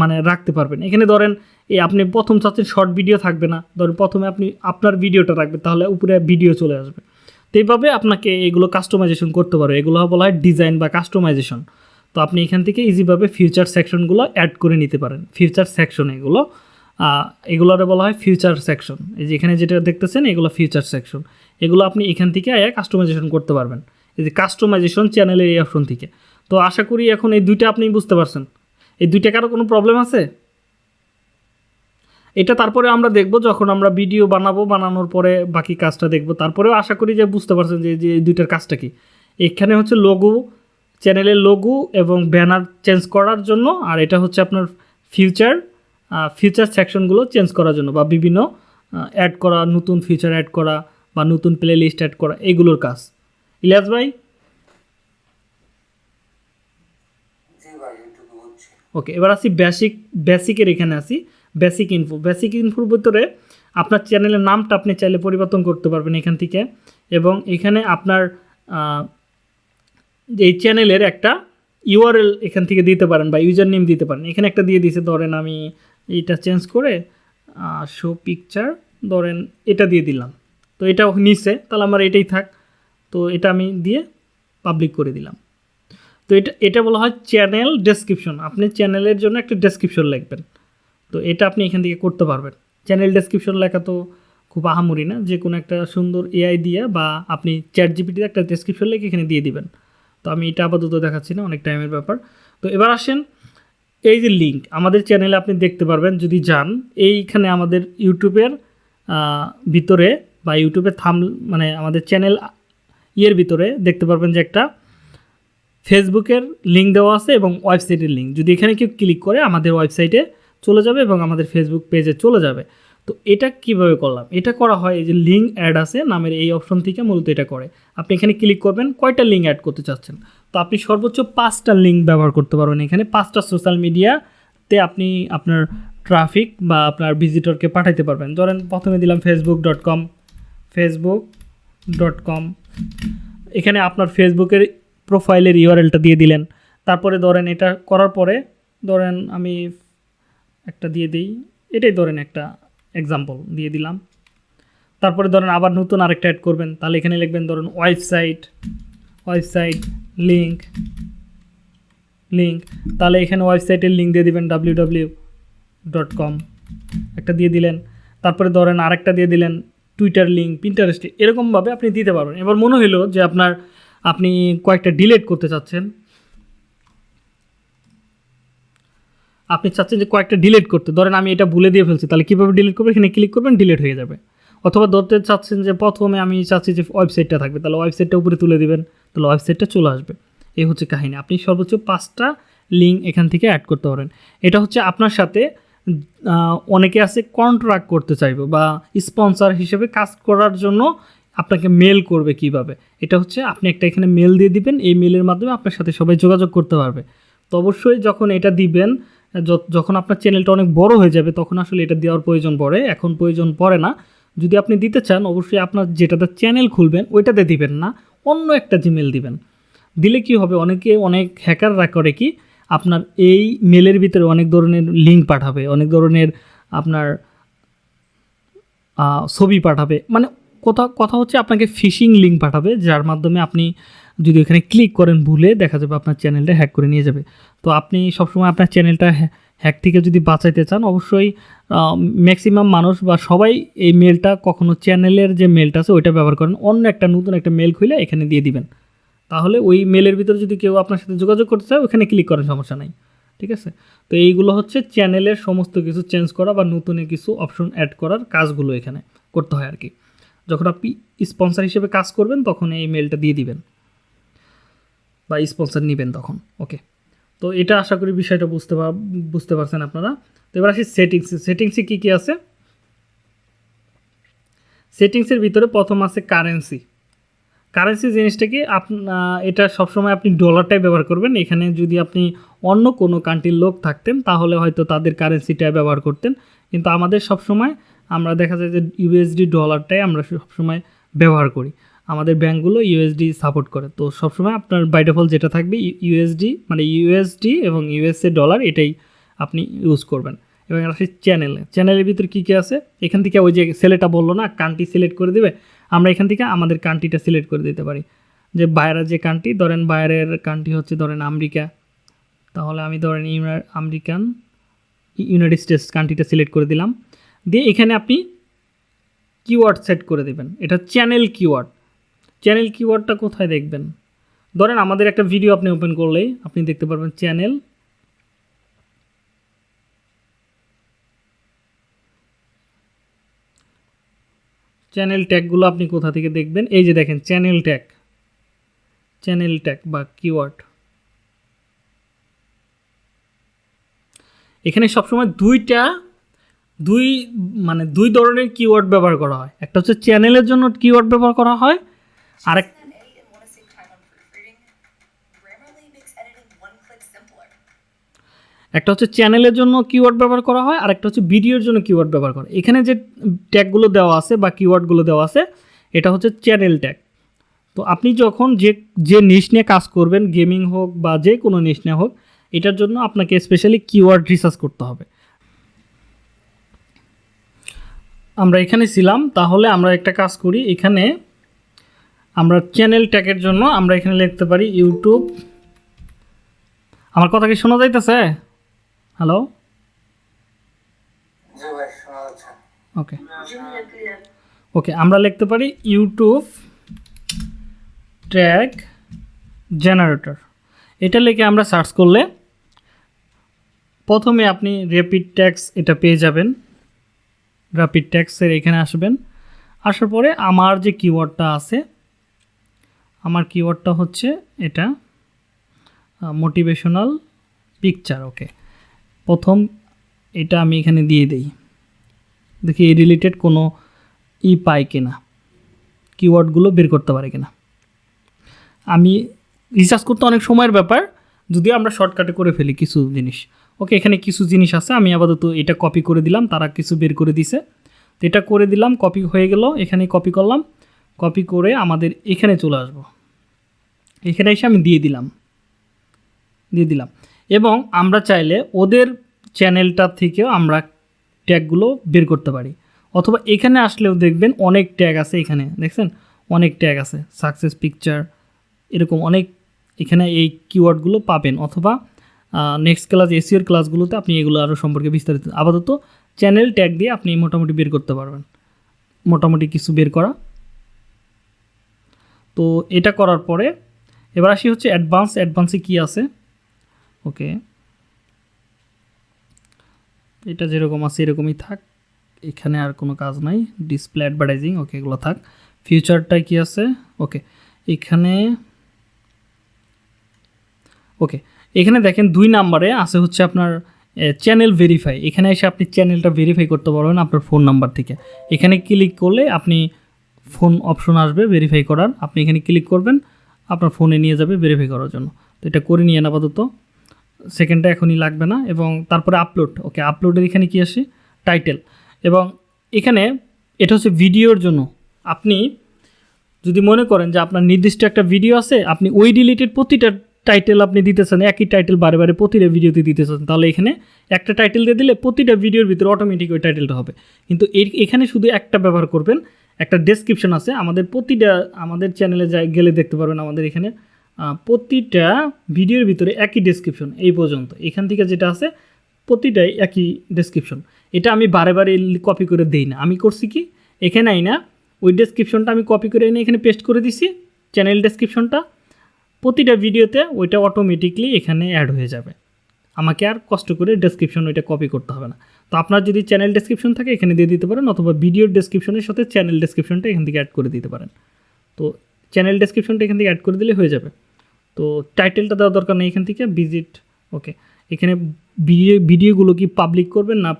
[SPEAKER 1] মানে রাখতে পারবেন। এখানে ধরেন এই আপনি প্রথম চাচ্ছেন শর্ট ভিডিও থাকবে না, ধরেন প্রথমে আপনি আপনার ভিডিওটা রাখবেন, তাহলে উপরে ভিডিও চলে আসবে। তো এইভাবে আপনাকে এগুলো কাস্টমাইজেশন করতে পারবে এগুলো বলা হয় ডিজাইন বা কাস্টমাইজেশন তো আপনি এখান থেকে ইজিভাবে ফিউচার সেকশনগুলো অ্যাড করে নিতে পারেন। ফিউচার সেকশন এগুলো এগুলোরে বলা হয় ফিউচার সেকশন এই যে এখানে যেটা দেখতেছেন, এগুলো ফিউচার সেকশন এগুলো আপনি এখান থেকে আয়া কাস্টমাইজেশন করতে পারবেন। এই যে কাস্টমাইজেশন চ্যানেলের এই অপশন থেকে। তো আশা করি এখন এই দুইটা আপনি বুঝতে পারছেন। এই দুইটা কারও কোনো প্রবলেম আছে? এটা তারপরে আমরা দেখব যখন আমরা ভিডিও বানাবো, বানানোর পরে বাকি কাজটা দেখব। তারপরেও আশা করি যে বুঝতে পারছেন যে এই দুইটার কাজটা কি। এখানে হচ্ছে লোগো চ্যানেলের লোগো এবং ব্যানার চেঞ্জ করার জন্য, আর এটা হচ্ছে আপনার ফিউচার ফিউচার সেকশনগুলো চেঞ্জ করার জন্য বা বিভিন্ন অ্যাড করা, নতুন ফিউচার অ্যাড করা বা নতুন প্লে লিস্ট অ্যাড করা, এগুলোর কাজ। ইলিয়াস ভাই
[SPEAKER 2] জি ভাই এইটুকু বুঝছি
[SPEAKER 1] ওকে এবার আসি বেসিক বেসিকের এখানে আসি। বেসিক ইনফো বেসিক ইনফোর ভিতরে আপনার চ্যানেলের নামটা আপনি চাইলে পরিবর্তন করতে পারবেন এখান থেকে। এবং এখানে আপনার এই চ্যানেলের একটা ইউআরএল এখান থেকে দিতে পারেন বা ইউজার নেম দিতে পারেন। এখানে একটা দিয়ে দিছে, ধরেন আমি এইটা চেঞ্জ করে শো পিকচার ধরেন এটা দিয়ে দিলাম। তো এটা নিচে তাহলে আমার এটাই থাক। তো এটা আমি দিয়ে পাবলিক করে দিলাম। তো এটা এটা বলা হয় চ্যানেল ডেসক্রিপশন। আপনি চ্যানেলের জন্য একটা ডেসক্রিপশন লিখবেন। তো এটা আপনি এখান থেকে করতে পারবেন। চ্যানেল ডেসক্রিপশন লেখা তো খুব আহামরি না। যে কোনো একটা সুন্দর এআই দিয়ে বা আপনি চ্যাট জিপিটিতে একটা ডেসক্রিপশন লিখে এখানে দিয়ে দিবেন। তো আমি এটা আপাতত দেখাচ্ছি না, অনেক টাইমের ব্যাপার। তো এবার আসেন, এই যে লিঙ্ক আমাদের চ্যানেলে আপনি দেখতে পারবেন, যদি যান, এইখানে আমাদের ইউটিউবের ভিতরে বা ইউটিউবের থাম মানে আমাদের চ্যানেল ইয়ের ভিতরে দেখতে পারবেন যে একটা ফেসবুকের লিঙ্ক দেওয়া আছে এবং ওয়েবসাইটের লিঙ্ক যদি এখানে কেউ ক্লিক করে, আমাদের ওয়েবসাইটে চলে যাবে এবং আমাদের ফেসবুক পেজে চলে যাবে। তো এটা কীভাবে করলাম? এটা করা হয় এই যে লিঙ্ক অ্যাড আছে, নামের এই অপশন থেকে মূলত এটা করে। আপনি এখানে ক্লিক করবেন, কয়টা লিঙ্ক অ্যাড করতে চাচ্ছেন? তো আপনি সর্বোচ্চ পাঁচটা লিঙ্ক ব্যবহার করতে পারবেন এখানে। পাঁচটা সোশ্যাল মিডিয়াতে আপনি আপনার ট্রাফিক বা আপনার ভিজিটরকে পাঠাইতে পারবেন। ধরেন, প্রথমে দিলাম Facebook dot com Facebook dot com এখানে আপনার ফেসবুকের প্রোফাইলের ইউআরএলটা দিয়ে দিলেন। তারপরে ধরেন এটা করার পরে ধরেন আমি একটা দিয়ে দিই। এটাই ধরেন একটা এক্সাম্পল দিয়ে দিলাম। তারপরে ধরেন আবার নতুন আরেকটা অ্যাড করবেন। তাহলে এখানে লিখবেন ধরুন ওয়েবসাইট ওয়েবসাইট লিঙ্ক লিঙ্ক তাহলে এখানে ওয়েবসাইটের লিঙ্ক দিয়ে দিবেন ডাব্লিউ ডাব্লিউ ডট কম একটা দিয়ে দিলেন। তারপরে ধরেন আরেকটা দিয়ে দিলেন টুইটার লিঙ্ক পিন্টারেস্ট এরকমভাবে আপনি দিতে পারবেন। এবার মনে হলো যে আপনার আপনি কয়েকটা ডিলেট করতে চাচ্ছেন। আপনি চাচ্ছেন যে কয়েকটা ডিলিট করতে। ধরেন আমি এটা ভুলে দিয়ে ফেলছি, তাহলে কীভাবে ডিলিট করবেন? এখানে ক্লিক করবেন ডিলিট হয়ে যাবে। অথবা ধরতে চাচ্ছেন যে প্রথমে আমি চাচ্ছি যে ওয়েবসাইটটা থাকবে, তাহলে ওয়েবসাইটটা উপরে তুলে দিবেন, তাহলে ওয়েবসাইটটা চলে আসবে। এই হচ্ছে কাহিনী। আপনি সর্বোচ্চ পাঁচটা লিঙ্ক এখান থেকে অ্যাড করতে পারেন। এটা হচ্ছে আপনার সাথে অনেকে আছে কন্ট্রাক্ট করতে চাইবে বা স্পন্সর হিসেবে কাজ করার জন্য আপনাকে মেল করবে কীভাবে? এটা হচ্ছে আপনি একটা এখানে মেল দিয়ে দিবেন, এই মেলের মাধ্যমে আপনার সাথে সবাই যোগাযোগ করতে পারবে। তো অবশ্যই যখন এটা দিবেন যখন আপনার চ্যানেলটা অনেক বড় হয়ে যাবে, তখন আসলে এটা দেওয়ার প্রয়োজন পড়ে। এখন প্রয়োজন পড়ে না। যদি আপনি দিতে চান, অবশ্যই আপনার যেটাতে চ্যানেল খুলবেন, ওইটাতে দিবেন না। অন্য একটা জিমেল দিবেন। দিলে কি হবে? অনেকে, অনেক হ্যাকাররা করে কি, আপনার এই মেলের ভিতরে অনেক ধরনের লিঙ্ক পাঠাবে, অনেক ধরনের আপনার ছবি পাঠাবে। মানে কথা কথা হচ্ছে আপনাকে ফিশিং লিঙ্ক পাঠাবে, যার মাধ্যমে আপনি যদি এখানে ক্লিক করেন ভুলে, দেখা যাবে আপনার চ্যানেলটা হ্যাক করে নিয়ে যাবে। তো আপনি সবসময় আপনার চ্যানেলটা হ্যাক থেকে যদি বাঁচাইতে চান, অবশ্যই ম্যাক্সিমাম মানুষ বা সবাই এই মেলটা কখনো চ্যানেলের যে মেলটা আছে, ওইটা ব্যবহার করেন। অন্য একটা নতুন একটা মেল খুলে এখানে দিয়ে দিবেন। তাহলে ওই মেলের ভিতরে যদি কেউ আপনার সাথে যোগাযোগ করতে চায়, ওখানে ক্লিক করেন সমস্যা নাই। ঠিক আছে? তো এইগুলো হচ্ছে চ্যানেলের সমস্ত কিছু চেঞ্জ করা বা নতুনের কিছু অপশন অ্যাড করার কাজগুলো এখানে করতে হয় আর কি। যখন আপনি স্পন্সর হিসেবে কাজ করবেন, তখন এই মেলটা দিয়ে দিবেন। বা স্পন্সর নেবেন তখন ওকে তো এটা আশা করি বিষয়টা বুঝতে বুঝতে পারছেন আপনারা। তো এবার আসি সেটিংসে সেটিংসে কী কী আছে? সেটিংসের ভিতরে প্রথম আছে কারেন্সি কারেন্সি জিনিসটা কি আপনা এটা সবসময় আপনি ডলারটাই ব্যবহার করবেন। এখানে যদি আপনি অন্য কোনো কান্ট্রির লোক থাকতেন, তাহলে হয়তো তাদের কারেন্সিটা ব্যবহার করতেন। কিন্তু আমাদের সবসময় আমরা দেখা যায় যে ইউএসডি ডলারটাই আমরা সবসময় ব্যবহার করি। আমাদের ব্যাঙ্কগুলো ইউএসডি সাপোর্ট করে। তো সবসময় আপনার বাই ডিফল্ট যেটা থাকবে ইউএসডি মানে ইউএসডি এবং ইউএসএ ডলার এটাই আপনি ইউজ করবেন। এবং আসি চ্যানেলে চ্যানেলের ভিতরে কী কী আছে? এখান থেকে ওই যে ছেলেটা বলল না কান্ট্রি সিলেক্ট করে দেবে। আমরা এখান থেকে আমাদের কান্ট্রিটা সিলেক্ট করে দিতে পারি। যে বাইরের যে কান্ট্রি ধরেন বাইরের কান্ট্রি হচ্ছে ধরেন আমেরিকা। তাহলে আমি ধরেন আমেরিকান, ইউনাইটেড স্টেটস কান্ট্রিটা সিলেক্ট করে দিলাম। দিয়ে এখানে আপনি কিওয়ার্ড সেট করে দেবেন। এটা চ্যানেল কিওয়ার্ড চ্যানেল কিওয়ার্ডটা কোথায় দেখবেন? ধরেন আমাদের একটা ভিডিও আপনি ওপেন করলেই আপনি দেখতে পারবেন চ্যানেল চ্যানেল ট্যাগগুলো আপনি কোথা থেকে দেখবেন? এই যে দেখেন চ্যানেল ট্যাগ চ্যানেল ট্যাগ বা কিওয়ার্ড এখানে সবসময় দুইটা দুই মানে দুই ধরনের কিওয়ার্ড ব্যবহার করা হয়। একটা হচ্ছে চ্যানেলের জন্য কিওয়ার্ড ব্যবহার করা হয়, আরেক. একটা হচ্ছে চ্যানেলের জন্য কিওয়ার্ড ব্যবহার করা হয় আর একটা হচ্ছে ভিডিওর জন্য কিওয়ার্ড ব্যবহার করা এখানে যে ট্যাগগুলো দেওয়া আছে বা কিওয়ার্ডগুলো দেওয়া আছে, এটা হচ্ছে চ্যানেল ট্যাগ তো আপনি যখন যে যে নিশ নিয়ে কাজ করবেন গেমিং হোক বা যে কোনো নিশ নিয়ে হোক, এটার জন্য আপনাকে স্পেশালি কিওয়ার্ড রিসার্চ করতে হবে। আমরা এখানে ছিলাম, তাহলে আমরা একটা কাজ করি, এখানে আমরা চ্যানেল ট্যাগের জন্য আমরা এখানে লিখতে পারি ইউটিউব আমার কথা কি শোনা যাইতেছে? হ্যালো ওকে ওকে আমরা লিখতে পারি ইউটিউব ট্র্যাক জেনারেটর এটা লিখে আমরা সার্চ করলে প্রথমে আপনি র্যাপিড ট্যাক্স এটা পেয়ে যাবেন। র্যাপিড ট্যাক্সের এখানে আসবেন। আসার পরে আমার যে কিওয়ার্ডটা আছে, আমার কিওয়ার্ডটা হচ্ছে এটা মোটিভেশনাল পিকচার ওকে প্রথম এটা আমি এখানে দিয়ে দিই। দেখি এই রিলেটেড কোনো ই পাই কিনা কিওয়ার্ডগুলো বের করতে পারে কিনা। আমি রিসার্চ করতে অনেক সময়ের ব্যাপার, যদিও আমরা শর্টকাটে করে ফেলি কিছু জিনিস। ওকে, এখানে কিছু জিনিস আছে, আমি আপাতত এটা কপি করে দিলাম, তারা কিছু বের করে দিছে। তো এটা করে দিলাম কপি হয়ে গেল, এখানে কপি করলাম কপি করে আমাদের এখানে চলে আসব। এখানে এসে আমি দিয়ে দিলাম দিয়ে দিলাম। এবং আমরা চাইলে ওদের চ্যানেলটা থেকেও আমরা ট্যাগগুলো বের করতে পারি। অথবা এখানে আসলেও দেখবেন অনেক ট্যাগ আছে এখানে, দেখছেন? অনেক ট্যাগ আছে সাকসেস পিকচার এরকম অনেক এখানে এই কিওয়ার্ডগুলো পাবেন। অথবা নেক্সট ক্লাস এসিওর ক্লাসগুলোতে আপনি এগুলো আরও সম্পর্কে বিস্তারিত, আপাতত চ্যানেল ট্যাগ দিয়ে আপনি মোটামুটি বের করতে পারবেন। মোটামুটি কিছু বের করা। তো এটা করার পরে এবার আসি হচ্ছে অ্যাডভান্স অ্যাডভান্সে কী আছে? ওকে এটা যেরকম আছে এরকমই থাক। এখানে আর কোনো কাজ নাই। ডিসপ্লে অ্যাডভার্টাইজিং ওকে এগুলো থাক। ফিউচারটা কি আছে? ওকে এখানে ওকে এখানে দেখেন দুই নাম্বারে আছে হচ্ছে আপনার চ্যানেল ভেরিফাই এখানে এসে আপনি চ্যানেলটা ভেরিফাই করতে পারবেন আপনার ফোন নাম্বার থেকে। এখানে ক্লিক করলে আপনি ফোন অপশন আসবে ভেরিফাই করার। আপনি এখানে ক্লিক করবেন, আপনার ফোনে নিয়ে যাবে ভেরিফাই করার জন্য। তো এটা করে নিয়ে আপাতত। সেকেন্ডটা এখনই লাগবে না এবং তারপরে আপলোড ওকে আপলোডের এখানে কি আসে? টাইটেল এবং এখানে এটা হচ্ছে ভিডিওর জন্য। আপনি যদি মনে করেন যে আপনার নির্দিষ্ট একটা ভিডিও আছে, আপনি ওই রিলেটেড প্রতিটা টাইটেল আপনি দিতেছেন, একই টাইটেল বারে বারে প্রতিটা ভিডিওতে দিতেছেন, তাহলে এখানে একটা টাইটেল দিয়ে দিলে প্রতিটা ভিডিওর ভিতরে অটোমেটিক ওই টাইটেলটা হবে। কিন্তু এখানে শুধু একটা ব্যবহার করবেন, একটা ডেসক্রিপশন আছে, আমাদের প্রতিটা, আমাদের চ্যানেলে যাই, গেলে দেখতে পারবেন আমাদের এখানে প্রতিটা ভিডিওর ভিতরে একই ডেসক্রিপশন এই পর্যন্ত। এখান থেকে যেটা আছে, প্রতিটাই একই ডেসক্রিপশন এটা আমি বারে বারে কপি করে দিই না। আমি করছি কি? এখানে আই না ওই ডেসক্রিপশনটা আমি কপি করে এনে এখানে পেস্ট করে দিছি চ্যানেল ডেসক্রিপশনটা প্রতিটা ভিডিওতে ওইটা অটোমেটিকলি এখানে অ্যাড হয়ে যাবে। আমাকে আর কষ্ট করে ডেসক্রিপশন ওইটা কপি করতে হবে না। তো আপনার যদি চ্যানেল ডেসক্রিপশন থাকে, এখানে দিয়ে দিতে পারেন, অথবা ভিডিওর ডেসক্রিপশনের সাথে চ্যানেল ডেসক্রিপশনটা এখান থেকে অ্যাড করে দিতে পারেন। তো চ্যানেল ডেসক্রিপশনটা এখান থেকে অ্যাড করে দিলে হয়ে যাবে। তো টাইটেলটা দেওয়া দরকার নেই এখান থেকে ভিজিট ওকে এখানে ভিডিও ভিডিওগুলো কি পাবলিক করবেন না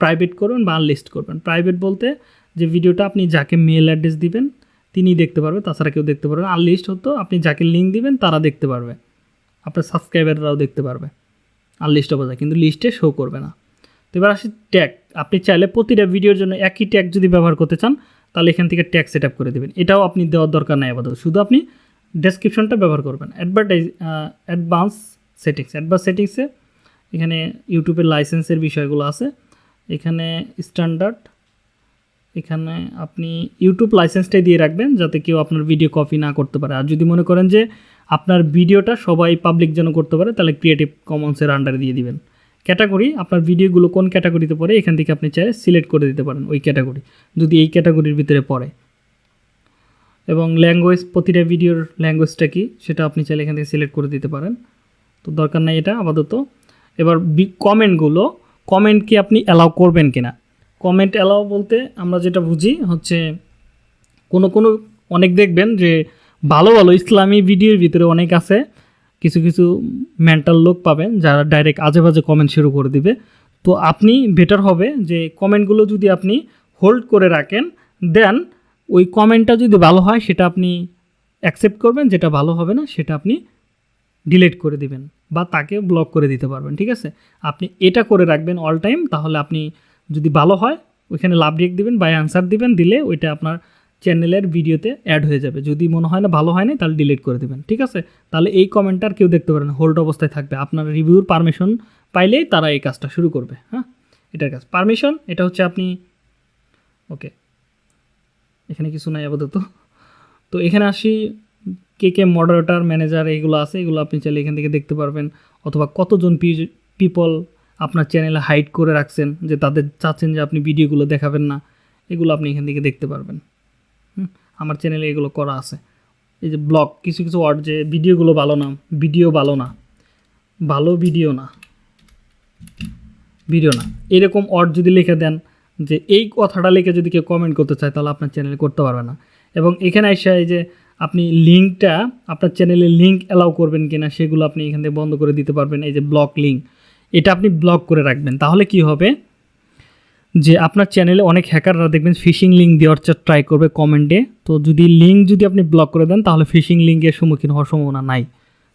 [SPEAKER 1] প্রাইভেট করবেন বা আনলিস্ট করবেন? প্রাইভেট বলতে যে ভিডিওটা আপনি যাকে মেল অ্যাড্রেস দিবেন তিনি দেখতে পারবে, তাছাড়া কেউ দেখতে পারবে আনলিস্ট হতো, আপনি যাকে লিঙ্ক দিবেন, তারা দেখতে পারবে। আপনার সাবস্ক্রাইবাররাও দেখতে পারবে। আনলিস্ট হবে যায় কিন্তু লিস্টে শো করবে না। তো এবার আসি ট্যাগ আপনি চাইলে প্রতিটা ভিডিওর জন্য একই ট্যাগ যদি ব্যবহার করতে চান, তাহলে এখান থেকে ট্যাগ সেট করে দেবেন। এটাও আপনি দেওয়ার দরকার নাই আপাতত। শুধু আপনি ডেসক্রিপশনটা ব্যবহার করবেন। অ্যাডভার্টাইজ অ্যাডভান্স সেটিংস অ্যাডভান্স সেটিংসে এখানে ইউটিউবের লাইসেন্সের বিষয়গুলো আছে। এখানে স্ট্যান্ডার্ড এখানে আপনি ইউটিউব লাইসেন্সটাই দিয়ে রাখবেন যাতে কেউ আপনার ভিডিও কপি না করতে পারে। আর যদি মনে করেন যে আপনার ভিডিওটা সবাই পাবলিক যেন করতে পারে, তাহলে ক্রিয়েটিভ কমন্সের আন্ডারে দিয়ে দিবেন। ক্যাটাগরি আপনার ভিডিওগুলো কোন ক্যাটাগরিতে পড়ে, এখান থেকে আপনি চাইলে সিলেক্ট করে দিতে পারেন ওই ক্যাটাগরি যদি এই ক্যাটাগরির ভিতরে পড়ে। এবং ল্যাঙ্গুয়েজ প্রতিটা ভিডিওর ল্যাঙ্গুয়েজটা কী, সেটা আপনি চাইলে এখান থেকে সিলেক্ট করে দিতে পারেন। তো দরকার নাই এটা, আপাতত। এবার কমেন্টগুলো কমেন্ট কি আপনি অ্যালাউ করবেন কিনা? কমেন্ট অ্যালাও বলতে আমরা যেটা বুঝি হচ্ছে কোনো কোনো অনেক দেখবেন যে ভালো ভালো ইসলামী ভিডিওর ভিতরে অনেক আছে। কিছু কিছু মেন্টাল লোক পাবেন যারা ডাইরেক্ট আজে বাজে কমেন্ট শুরু করে দিবে। তো আপনি বেটার হবে যে কমেন্টগুলো যদি আপনি হোল্ড করে রাখেন দেন ওই কমেন্টটা যদি ভালো হয় সেটা আপনি অ্যাকসেপ্ট করবেন, যেটা ভালো হবে না সেটা আপনি ডিলিট করে দিবেন বা তাকে ব্লক করে দিতে পারবেন, ঠিক আছে? আপনি এটা করে রাখবেন অল টাইম তাহলে আপনি যদি ভালো হয়, ওইখানে লাভ রেক দিবেন বা অ্যান্সার দিবেন, দিলে ওইটা আপনার চ্যানেলের ভিডিওতে অ্যাড হয়ে যাবে। যদি মনে হয় না ভালো হয় না তাহলে ডিলিট করে দেবেন, ঠিক আছে? তাহলে এই কমেন্টটা আর কেউ দেখতে পারে না হোল্ড অবস্থায় থাকবে। আপনার রিভিউর পারমিশন পাইলেই তারা এই কাজটা শুরু করবে হ্যাঁ? এটার কাজ। পারমিশন এটা হচ্ছে আপনি ওকে এখানে কিছু নাই আপাতত। তো এখানে আসি, কে কে মডারেটার ম্যানেজার এগুলো আছে, এগুলো আপনি চাইলে এখান থেকে দেখতে পারবেন। অথবা কতজন পিপল আপনার চ্যানেলে হাইড করে রাখছেন যে তাদের চাচ্ছেন যে আপনি ভিডিওগুলো দেখাবেন না, এগুলো আপনি এখান থেকে দেখতে পারবেন। আমার চ্যানেলে এগুলো করা আছে। এই যে ব্লগ কিছু কিছু ওয়ার্ড যে ভিডিওগুলো ভালো না ভিডিও ভালো না, ভালো ভিডিও না ভিডিও না। এরকম ওয়ার্ড যদি লিখে দেন যে এই কথাটা লিখে যদি কেউ কমেন্ট করতে চায়, তাহলে আপনার চ্যানেলে করতে পারবে না। এবং এখানে এসে এই যে আপনি লিঙ্কটা আপনার চ্যানেলে লিঙ্ক অ্যালাউ করবেন কিনা, সেগুলো আপনি এখান থেকে বন্ধ করে দিতে পারবেন। এই যে ব্লক লিঙ্ক এটা আপনি ব্লক করে রাখবেন। তাহলে কি হবে? যে আপনার চ্যানেলে অনেক হ্যাকাররা দেখবেন ফিশিং লিঙ্ক দেওয়ার ট্রাই করবে কমেন্টে তো যদি লিঙ্ক যদি আপনি ব্লক করে দেন, তাহলে ফিশিং লিঙ্কের সম্মুখীন হওয়ার সম্ভাবনা নাই।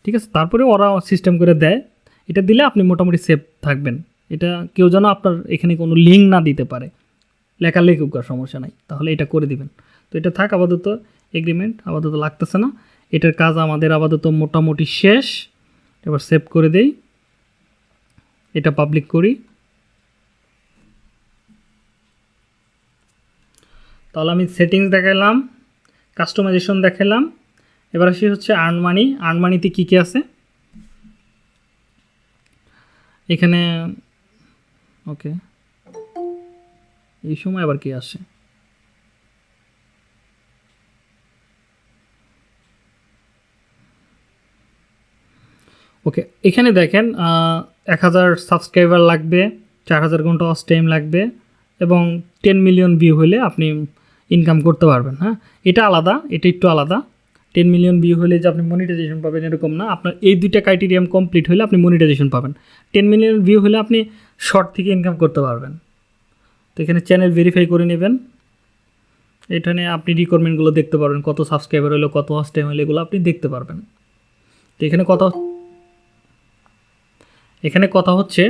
[SPEAKER 1] ঠিক আছে? তারপরে ওরা সিস্টেম করে দেয়। এটা দিলে আপনি মোটামুটি সেফ থাকবেন। এটা কেউ যেন আপনার এখানে কোনো লিঙ্ক না দিতে পারে। লেখা লেখুক আর সমস্যা নাই। তাহলে এটা করে দিবেন। তো এটা থাক আপাতত। এগ্রিমেন্ট আপাতত লাগতেছে না। এটার কাজ আমাদের আপাতত মোটামুটি শেষ। এবার সেভ করে দেই। এটা পাবলিক করি। তাহলে আমি সেটিংস দেখালাম কাস্টমাইজেশন দেখালাম এবার আসি হচ্ছে আর্ন মানি আর্ন মানিতে কী কী আছে? এখানে ওকে এই সময় আবার কি আসে? ওকে এখানে দেখেন এক হাজার সাবস্ক্রাইবার লাগবে, চার হাজার ঘণ্টা অস লাগবে এবং টেন মিলিয়ন ভিউ হলে আপনি ইনকাম করতে পারবেন হ্যাঁ? এটা আলাদা, এটা একটু আলাদা। টেন মিলিয়ন ভিউ হলে যে আপনি মনিটাইজেশন পাবেন এরকম না। আপনার এই দুইটা ক্রাইটেরিয়াম কমপ্লিট হলে আপনি মনিটাইজেশন পাবেন। টেন মিলিয়ন ভিউ হলে আপনি শর্ট থেকে ইনকাম করতে পারবেন। তো এখানে চ্যানেল ভেরিফাই করে নেবেন। এখানে আপনি রিকোয়ারমেন্টগুলো দেখতে পারবেন, কত সাবস্ক্রাইবার হলো, কত ওয়াচ টাইম হলো, এগুলো আপনি দেখতে পারবেন। তো এখানে কথা এখানে কথা হচ্ছে,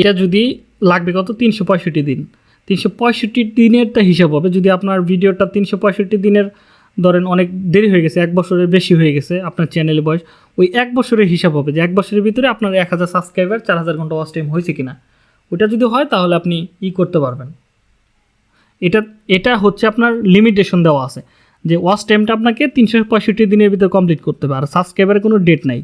[SPEAKER 1] এটা যদি লাগবে কত? তিনশো পঁয়ষট্টি দিন। তিনশো পঁয়ষট্টি দিনের তা হিসাব হবে। যদি আপনার ভিডিওটা তিনশো পঁয়ষট্টি দিনের, ধরেন অনেক দেরি হয়ে গেছে, এক বছরের বেশি হয়ে গেছে আপনার চ্যানেলের বয়স, ওই এক বছরের হিসাব হবে যে এক বছরের ভিতরে আপনার এক হাজার সাবস্ক্রাইবার চার হাজার ঘণ্টা ওয়াচ টাইম হয়েছে কিনা। ওটা যদি হয় তাহলে আপনি ই করতে পারবেন। এটা এটা হচ্ছে আপনার লিমিটেশন দেওয়া আছে যে ওয়াচ টাইমটা আপনাকে তিনশো পঁয়ষট্টি দিনের ভিতরে কমপ্লিট করতে হবে। আর সাবস্ক্রাইবারের কোনো ডেট নাই।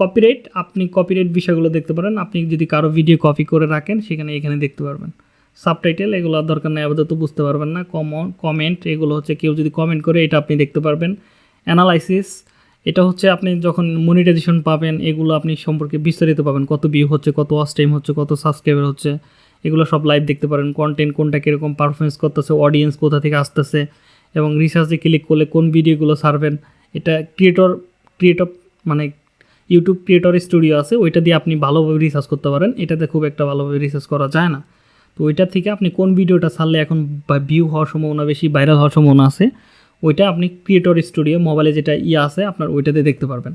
[SPEAKER 1] কপিরাইট আপনি কপিরাইট বিষয়গুলো দেখতে পারেন। আপনি যদি কারও ভিডিও কপি করে রাখেন, সেখানে এখানে দেখতে পারবেন। সাবটাইটেল এগুলো দরকার নেই, আপাতত বুঝতে পারবেন না। কমন কমেন্ট এগুলো হচ্ছে কেউ যদি কমেন্ট করে, এটা আপনি দেখতে পারবেন। অ্যানালাইসিস এটা হচ্ছে আপনি যখন মনিটাইজেশন পাবেন, এগুলো আপনি সম্পর্কে বিস্তারিত পাবেন। কত ভিউ হচ্ছে, কত ওয়াচ টাইম হচ্ছে, কত সাবস্ক্রাইবার হচ্ছে। এগুলো সব লাইভ দেখতে পারেন। কন্টেন্ট কোনটা কীরকম পারফরমেন্স করতেছে অডিয়েন্স কোথা থেকে আসতেছে, এবং রিসার্চে ক্লিক করলে কোন ভিডিওগুলো সারবেন এটা ক্রিয়েটর ক্রিয়েটর মানে ইউটিউব ক্রিয়েটর স্টুডিও আছে, ওইটা দিয়ে আপনি ভালোভাবে রিসার্চ করতে পারেন। এটাতে খুব একটা ভালোভাবে রিসার্চ করা যায় না। তো ওইটা থেকে আপনি কোন ভিডিওটা ছাড়লে এখন ভিউ হওয়ার সম্ভাবনা বেশি ভাইরাল হওয়ার সম্ভাবনা আছে, ওইটা আপনি ক্রিয়েটর স্টুডিও মোবাইলে যেটা ইয়ে আছে, আপনার ওইটাতে দেখতে পারবেন।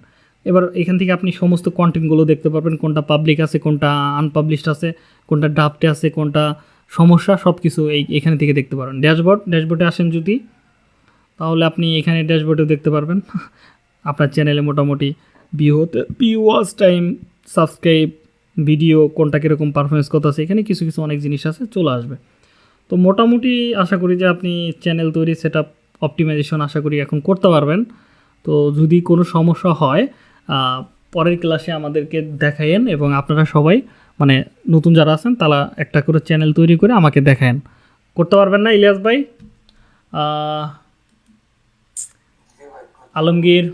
[SPEAKER 1] এবার এখান থেকে আপনি সমস্ত কন্টেন্টগুলো দেখতে পারবেন, কোনটা পাবলিক আছে, কোনটা আনপাবলিশড আছে, কোনটা ড্রাফটে আছে, কোনটা সমস্যা সব কিছু এই এখানে থেকে দেখতে পারবেন। ড্যাশবোর্ড, ড্যাশবোর্ডে আসেন যদি, তাহলে আপনি এখানে ড্যাশবোর্ডেও দেখতে পারবেন। আপনার চ্যানেলে মোটামুটি ভিউ হতে view watch time subscribe video কোনটা কীরকম পারফরমেন্স কত আছে, এখানে কিছু কিছু অনেক জিনিস আছে, চলে আসবে। তো মোটামুটি আশা করি যে আপনি চ্যানেল তৈরি সেট আপ অপটিমাইজেশন আশা করি এখন করতে পারবেন। তো যদি কোনো সমস্যা হয় পরের ক্লাসে আমাদেরকে দেখায়েন এবং আপনারা সবাই মানে নতুন যারা আছেন, তারা একটা করে চ্যানেল তৈরি করে আমাকে দেখায়েন। করতে পারবেন না ইলিয়াস ভাই? আলমগীর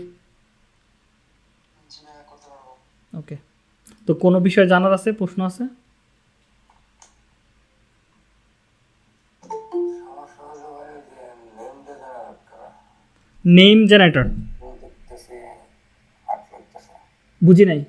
[SPEAKER 1] ওকে তো কোনো বিষয় জানার আছে? প্রশ্ন আছে?
[SPEAKER 2] নেম
[SPEAKER 1] জেনারেটর বুঝি নাই।